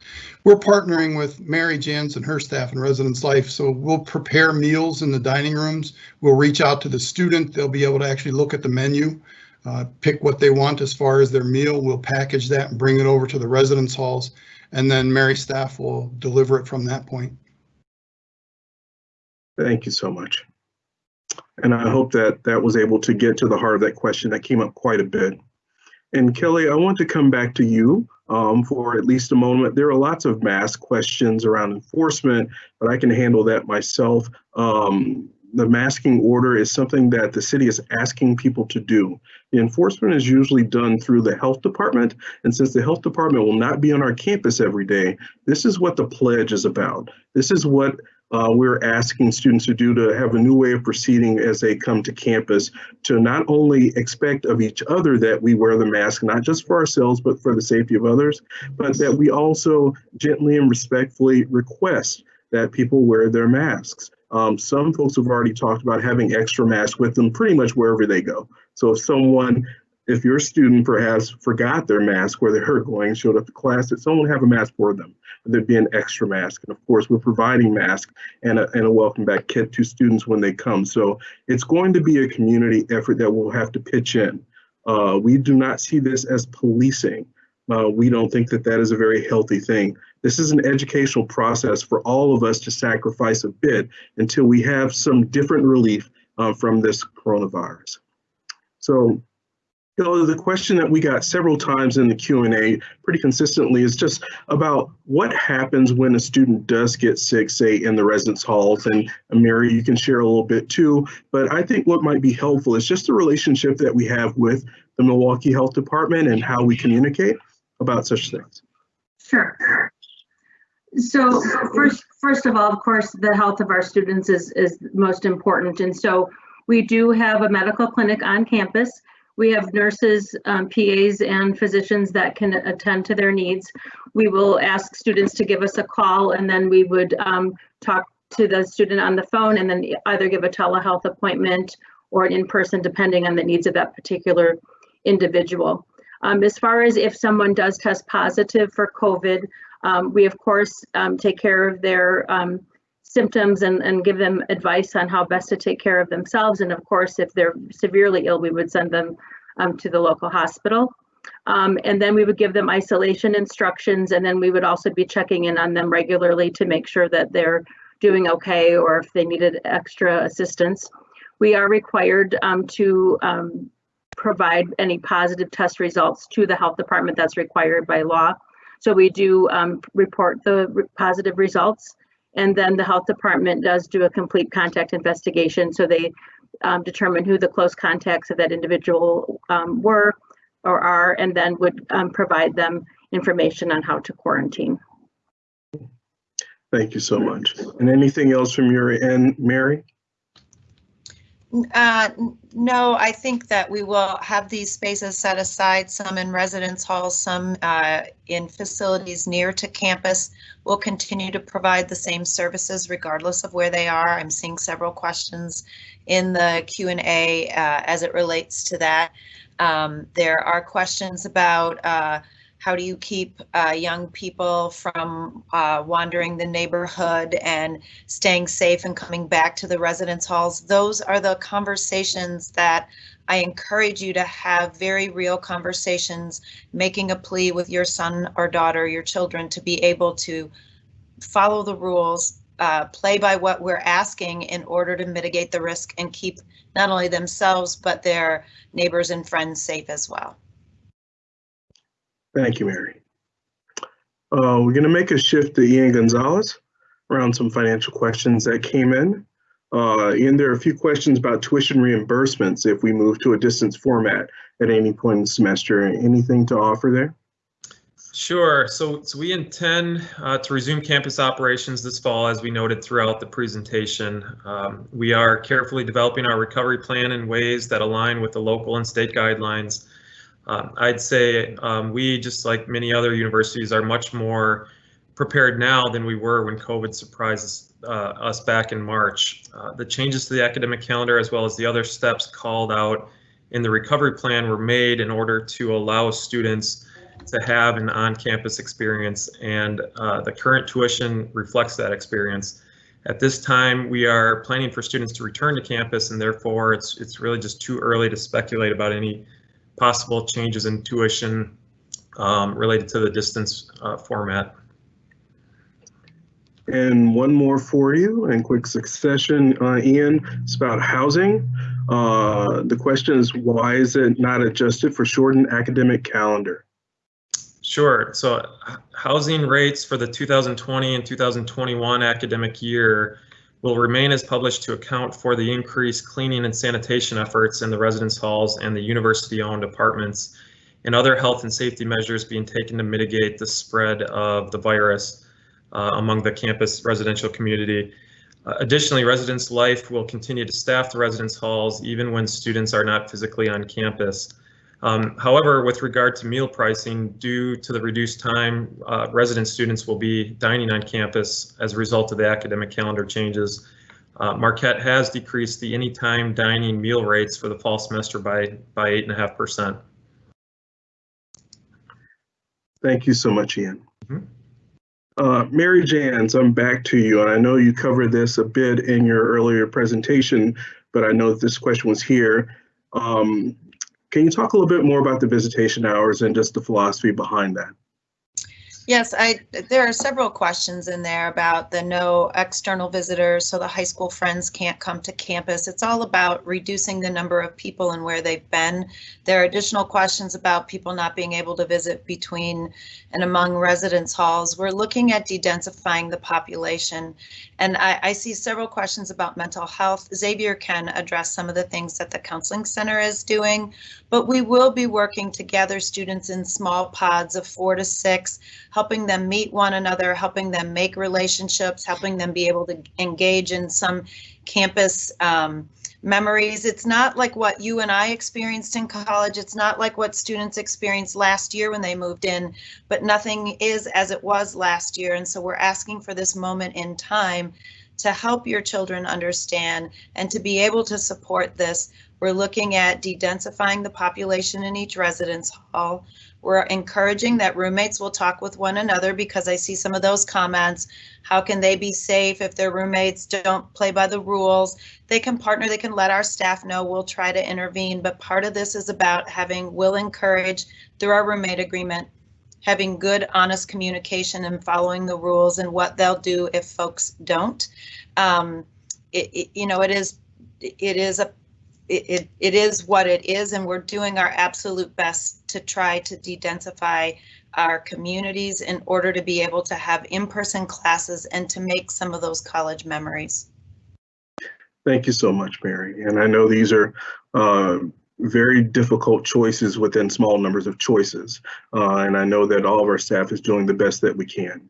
we're partnering with Mary Janz and her staff in Residence Life. So we'll prepare meals in the dining rooms. We'll reach out to the student. They'll be able to actually look at the menu, uh, pick what they want as far as their meal. We'll package that and bring it over to the residence halls. And then Mary staff will deliver it from that point. Thank you so much. And I hope that that was able to get to the heart of that question that came up quite a bit. And Kelly, I want to come back to you um, for at least a moment. There are lots of mask questions around enforcement, but I can handle that myself. Um, the masking order is something that the city is asking people to do. The enforcement is usually done through the health department. And since the health department will not be on our campus every day, this is what the pledge is about. This is what uh, we're asking students to do to have a new way of proceeding as they come to campus to not only expect of each other that we wear the mask, not just for ourselves, but for the safety of others, but that we also gently and respectfully request that people wear their masks. Um, some folks have already talked about having extra masks with them pretty much wherever they go. So if someone if your student perhaps forgot their mask where they were going, showed up to class, that someone have a mask for them. There'd be an extra mask. And of course, we're providing masks and a, and a welcome back kit to students when they come. So it's going to be a community effort that we'll have to pitch in. Uh, we do not see this as policing. Uh, we don't think that that is a very healthy thing. This is an educational process for all of us to sacrifice a bit until we have some different relief uh, from this coronavirus. So the question that we got several times in the Q&A pretty consistently is just about what happens when a student does get sick, say in the residence halls. And Mary, you can share a little bit too, but I think what might be helpful is just the relationship that we have with the Milwaukee Health Department and how we communicate about such things. Sure. So first, first of all, of course, the health of our students is, is most important. And so we do have a medical clinic on campus. We have nurses, um, PAs, and physicians that can attend to their needs. We will ask students to give us a call and then we would um, talk to the student on the phone and then either give a telehealth appointment or an in-person depending on the needs of that particular individual. Um, as far as if someone does test positive for COVID, um, we of course um, take care of their um, symptoms and, and give them advice on how best to take care of themselves. And of course, if they're severely ill, we would send them um, to the local hospital. Um, and then we would give them isolation instructions, and then we would also be checking in on them regularly to make sure that they're doing okay or if they needed extra assistance. We are required um, to um, provide any positive test results to the health department that's required by law. So we do um, report the positive results and then the health department does do a complete contact investigation. So they um, determine who the close contacts of that individual um, were or are, and then would um, provide them information on how to quarantine. Thank you so much. And anything else from your end, Mary? Uh, no, I think that we will have these spaces set aside, some in residence halls, some uh, in facilities near to campus. We'll continue to provide the same services regardless of where they are. I'm seeing several questions in the Q&A uh, as it relates to that. Um, there are questions about uh, how do you keep uh, young people from uh, wandering the neighborhood and staying safe and coming back to the residence halls? Those are the conversations that I encourage you to have very real conversations, making a plea with your son or daughter, your children to be able to follow the rules, uh, play by what we're asking in order to mitigate the risk and keep not only themselves, but their neighbors and friends safe as well. Thank you, Mary. Uh, we're going to make a shift to Ian Gonzalez around some financial questions that came in. Uh, Ian, there are a few questions about tuition reimbursements if we move to a distance format at any point in the semester. Anything to offer there? Sure. So, so we intend uh, to resume campus operations this fall, as we noted throughout the presentation. Um, we are carefully developing our recovery plan in ways that align with the local and state guidelines um, I'd say um, we, just like many other universities, are much more prepared now than we were when COVID surprised uh, us back in March. Uh, the changes to the academic calendar, as well as the other steps called out in the recovery plan, were made in order to allow students to have an on-campus experience, and uh, the current tuition reflects that experience. At this time, we are planning for students to return to campus, and therefore it's it's really just too early to speculate about any possible changes in tuition um, related to the distance uh, format. And one more for you in quick succession, uh, Ian, it's about housing. Uh, the question is, why is it not adjusted for shortened academic calendar? Sure. So housing rates for the 2020 and 2021 academic year will remain as published to account for the increased cleaning and sanitation efforts in the residence halls and the university-owned apartments and other health and safety measures being taken to mitigate the spread of the virus uh, among the campus residential community. Uh, additionally, residence life will continue to staff the residence halls even when students are not physically on campus. Um, however, with regard to meal pricing, due to the reduced time, uh, resident students will be dining on campus as a result of the academic calendar changes. Uh, Marquette has decreased the anytime dining meal rates for the fall semester by by eight and a half percent. Thank you so much, Ian. Mhm. Uh, Mary Janz, I'm back to you, and I know you covered this a bit in your earlier presentation, but I know that this question was here. Um, can you talk a little bit more about the visitation hours and just the philosophy behind that? Yes, I, there are several questions in there about the no external visitors, so the high school friends can't come to campus. It's all about reducing the number of people and where they've been. There are additional questions about people not being able to visit between and among residence halls. We're looking at de-densifying the population. And I, I see several questions about mental health. Xavier can address some of the things that the counseling center is doing, but we will be working to gather students in small pods of four to six, helping them meet one another, helping them make relationships, helping them be able to engage in some campus um, memories. It's not like what you and I experienced in college. It's not like what students experienced last year when they moved in, but nothing is as it was last year. And so we're asking for this moment in time to help your children understand and to be able to support this. We're looking at de-densifying the population in each residence hall. We're encouraging that roommates will talk with one another because I see some of those comments. How can they be safe if their roommates don't play by the rules? They can partner, they can let our staff know, we'll try to intervene, but part of this is about having, will encourage through our roommate agreement, having good, honest communication and following the rules and what they'll do if folks don't. Um, it, it, you know, it is, it is a it, it, is what it is, and we're doing our absolute best to try to de-densify our communities in order to be able to have in-person classes and to make some of those college memories. Thank you so much, Mary. And I know these are uh, very difficult choices within small numbers of choices. Uh, and I know that all of our staff is doing the best that we can.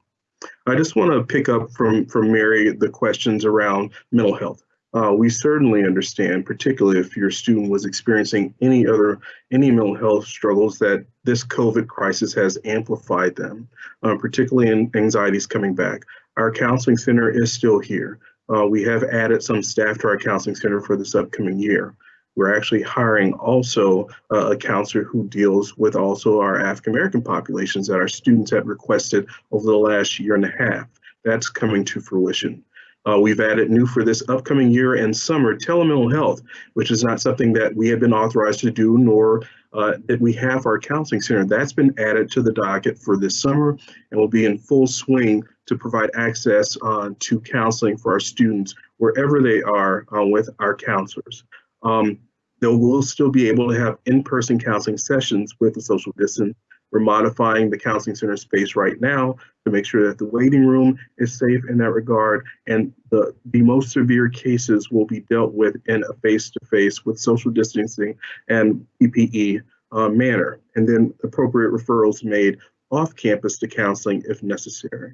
I just want to pick up from, from Mary the questions around mental health. Uh, we certainly understand, particularly if your student was experiencing any other, any mental health struggles, that this COVID crisis has amplified them, uh, particularly in anxieties coming back. Our counseling center is still here. Uh, we have added some staff to our counseling center for this upcoming year. We're actually hiring also a counselor who deals with also our African American populations that our students have requested over the last year and a half. That's coming to fruition. Uh, we've added new for this upcoming year and summer telemental health, which is not something that we have been authorized to do, nor uh, that we have our counseling center. That's been added to the docket for this summer and will be in full swing to provide access uh, to counseling for our students wherever they are uh, with our counselors. Um, they will still be able to have in-person counseling sessions with the social distance we're modifying the counseling center space right now to make sure that the waiting room is safe in that regard. And the, the most severe cases will be dealt with in a face-to-face -face with social distancing and PPE uh, manner. And then appropriate referrals made off campus to counseling if necessary.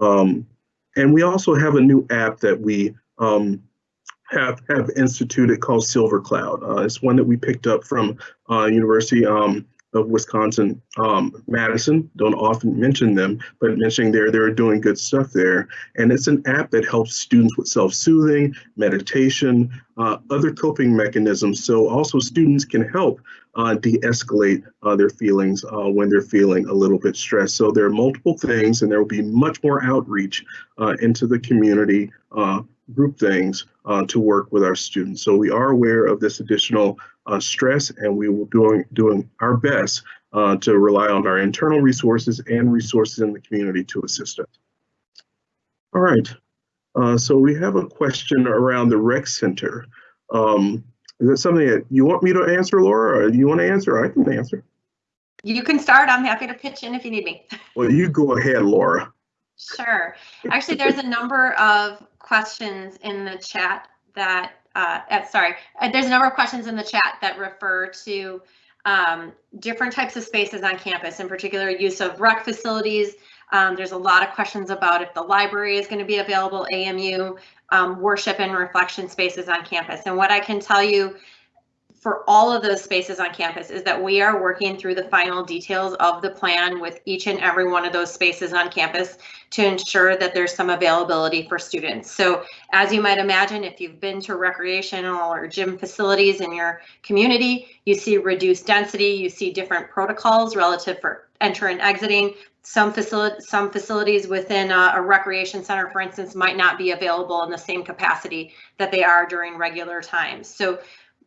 Um, and we also have a new app that we um, have, have instituted called Silver Cloud. Uh, it's one that we picked up from uh, University um, of Wisconsin, um, Madison. Don't often mention them, but mentioning there, they're doing good stuff there. And it's an app that helps students with self-soothing, meditation, uh, other coping mechanisms. So also students can help uh, de-escalate uh, their feelings uh, when they're feeling a little bit stressed. So there are multiple things and there will be much more outreach uh, into the community uh, group things uh, to work with our students. So we are aware of this additional uh, stress and we will doing doing our best uh, to rely on our internal resources and resources in the community to assist us. All right, uh, so we have a question around the rec center. Um, is that something that you want me to answer, Laura, or you want to answer? I can answer. You can start. I'm happy to pitch in if you need me. Well, you go ahead, Laura. Sure. Actually, there's a number of questions in the chat that, uh, uh, sorry, uh, there's a number of questions in the chat that refer to um, different types of spaces on campus, in particular use of rec facilities. Um, there's a lot of questions about if the library is going to be available, AMU, um, worship and reflection spaces on campus. And what I can tell you for all of those spaces on campus is that we are working through the final details of the plan with each and every one of those spaces on campus to ensure that there's some availability for students. So as you might imagine, if you've been to recreational or gym facilities in your community, you see reduced density, you see different protocols relative for enter and exiting. Some facility, some facilities within a, a recreation center, for instance, might not be available in the same capacity that they are during regular times. So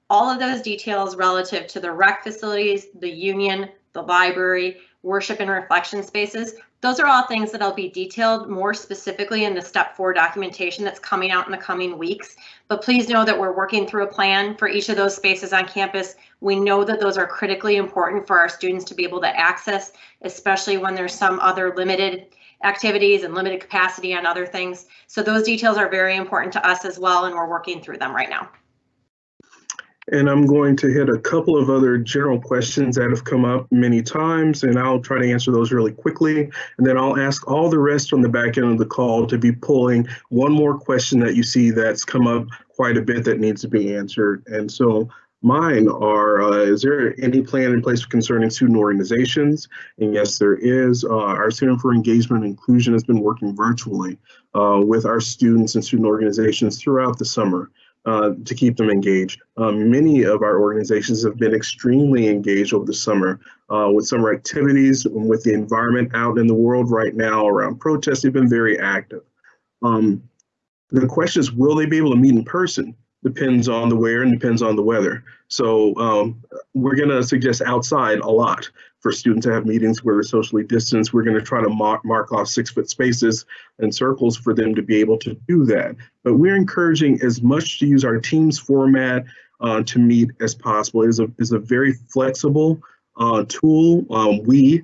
all of those details relative to the rec facilities, the union, the library, worship and reflection spaces, those are all things that'll be detailed more specifically in the step four documentation that's coming out in the coming weeks. But please know that we're working through a plan for each of those spaces on campus. We know that those are critically important for our students to be able to access, especially when there's some other limited activities and limited capacity on other things. So those details are very important to us as well, and we're working through them right now. And I'm going to hit a couple of other general questions that have come up many times, and I'll try to answer those really quickly. And then I'll ask all the rest on the back end of the call to be pulling one more question that you see that's come up quite a bit that needs to be answered. And so mine are, uh, is there any plan in place concerning student organizations? And yes, there is. Uh, our Center for Engagement and Inclusion has been working virtually uh, with our students and student organizations throughout the summer. Uh, to keep them engaged. Um, many of our organizations have been extremely engaged over the summer uh, with summer activities, with the environment out in the world right now around protests. They've been very active. Um, the question is, will they be able to meet in person? Depends on the where and depends on the weather. So um, we're going to suggest outside a lot for students to have meetings where they're socially distanced. We're going to try to mark, mark off six foot spaces and circles for them to be able to do that. But we're encouraging as much to use our Teams format uh, to meet as possible. It is a, is a very flexible uh, tool. Um, we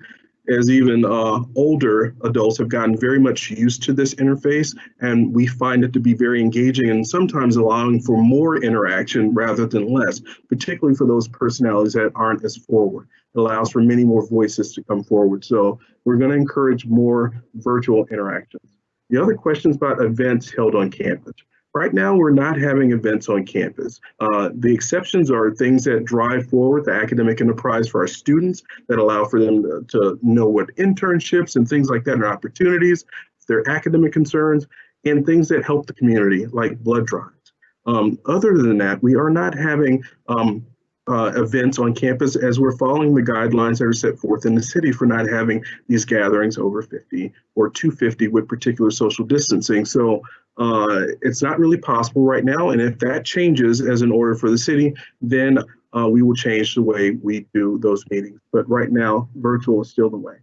as even uh, older adults have gotten very much used to this interface and we find it to be very engaging and sometimes allowing for more interaction rather than less, particularly for those personalities that aren't as forward. It allows for many more voices to come forward. So we're going to encourage more virtual interactions. The other questions about events held on campus. Right now, we're not having events on campus. Uh, the exceptions are things that drive forward the academic enterprise for our students that allow for them to, to know what internships and things like that are opportunities, their academic concerns, and things that help the community like blood drives. Um, other than that, we are not having um, uh, events on campus as we're following the guidelines that are set forth in the city for not having these gatherings over 50 or 250 with particular social distancing. So uh, it's not really possible right now. And if that changes as an order for the city, then uh, we will change the way we do those meetings. But right now, virtual is still the way.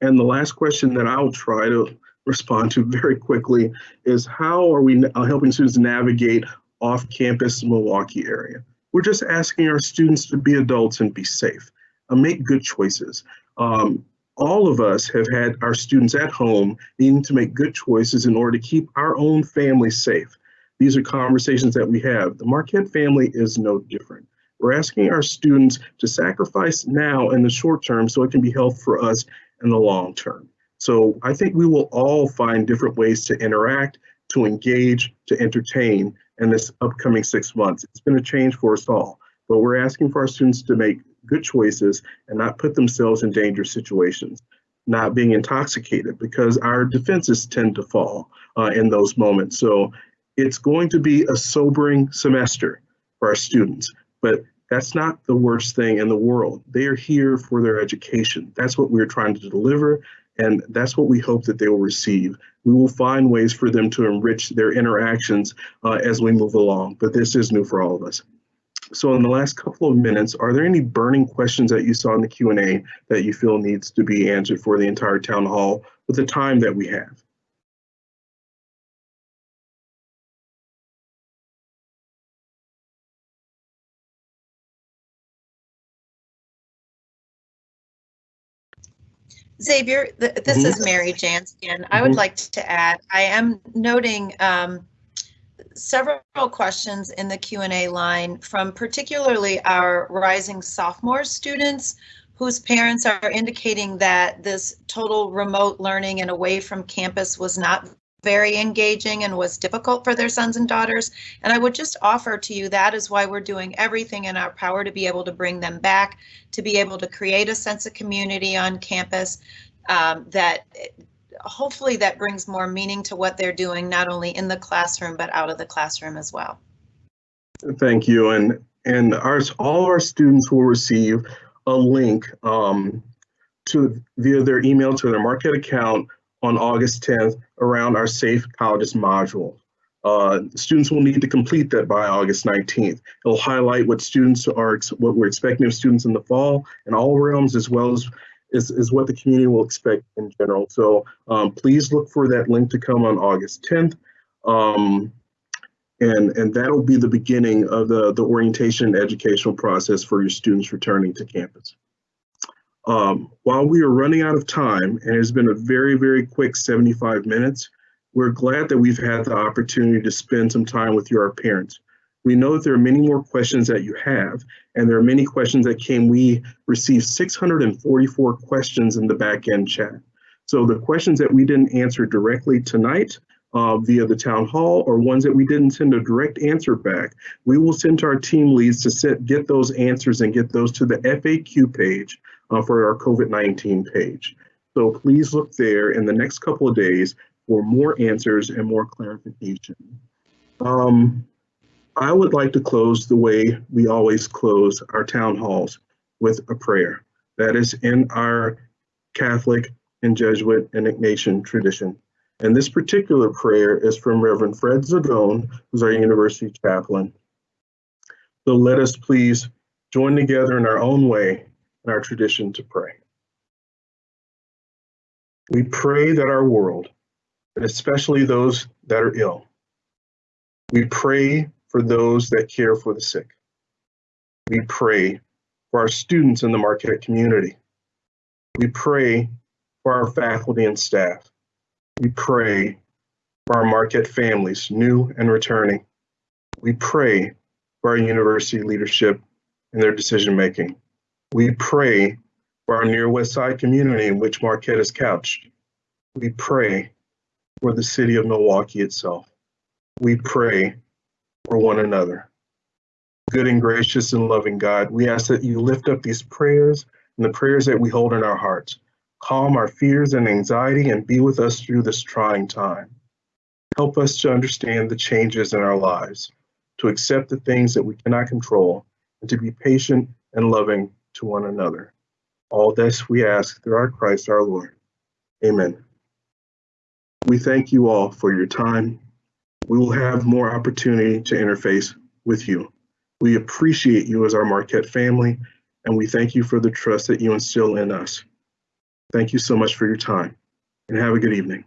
And the last question that I'll try to respond to very quickly is how are we helping students navigate off-campus Milwaukee area? We're just asking our students to be adults and be safe, uh, make good choices. Um, all of us have had our students at home needing to make good choices in order to keep our own family safe. These are conversations that we have. The Marquette family is no different. We're asking our students to sacrifice now in the short term so it can be health for us in the long term. So I think we will all find different ways to interact, to engage, to entertain in this upcoming six months. It's been a change for us all, but we're asking for our students to make good choices and not put themselves in dangerous situations, not being intoxicated because our defenses tend to fall uh, in those moments. So it's going to be a sobering semester for our students, but that's not the worst thing in the world. They are here for their education. That's what we're trying to deliver, and that's what we hope that they will receive. We will find ways for them to enrich their interactions uh, as we move along, but this is new for all of us. So in the last couple of minutes, are there any burning questions that you saw in the Q&A that you feel needs to be answered for the entire town hall with the time that we have? Xavier, th this Mhm. is Mary Janz again. I would Mhm. like to add, I am noting um, several questions in the Q and A line from particularly our rising sophomore students whose parents are indicating that this total remote learning and away from campus was not very engaging and was difficult for their sons and daughters. And I would just offer to you that is why we're doing everything in our power to be able to bring them back, to be able to create a sense of community on campus um, that hopefully that brings more meaning to what they're doing, not only in the classroom, but out of the classroom as well. Thank you. And and our all of our students will receive a link um, to via their email to their Marquette account on August 10th around our Safe Colleges module. Uh, students will need to complete that by August 19th. It'll highlight what students are, what we're expecting of students in the fall in all realms, as well as is, is what the community will expect in general. So um, please look for that link to come on August 10th. Um, and, and that'll be the beginning of the, the orientation educational process for your students returning to campus. Um, while we are running out of time, and it's been a very, very quick 75 minutes, we're glad that we've had the opportunity to spend some time with your parents. We know that there are many more questions that you have, and there are many questions that came. We received 644 questions in the back end chat. So the questions that we didn't answer directly tonight uh, via the town hall or ones that we didn't send a direct answer back, we will send to our team leads to get those answers and get those to the FAQ page uh, for our COVID-19 page. So please look there in the next couple of days for more answers and more clarification. Um, I would like to close the way we always close our town halls with a prayer. That is in our Catholic and Jesuit and Ignatian tradition. And this particular prayer is from Reverend Fred Zagone, who's our university chaplain. So let us please join together in our own way in our tradition to pray. We pray that our world, and especially those that are ill, we pray for those that care for the sick. We pray for our students in the Marquette community. We pray for our faculty and staff. We pray for our Marquette families, new and returning. We pray for our university leadership and their decision making. We pray for our near West Side community in which Marquette is couched. We pray for the city of Milwaukee itself. We pray for one another. Good and gracious and loving God, we ask that you lift up these prayers and the prayers that we hold in our hearts. Calm our fears and anxiety and be with us through this trying time. Help us to understand the changes in our lives, to accept the things that we cannot control, and to be patient and loving to one another. All this we ask through our Christ our Lord. Amen. We thank you all for your time. We will have more opportunity to interface with you. We appreciate you as our Marquette family, and we thank you for the trust that you instill in us. Thank you so much for your time, and have a good evening.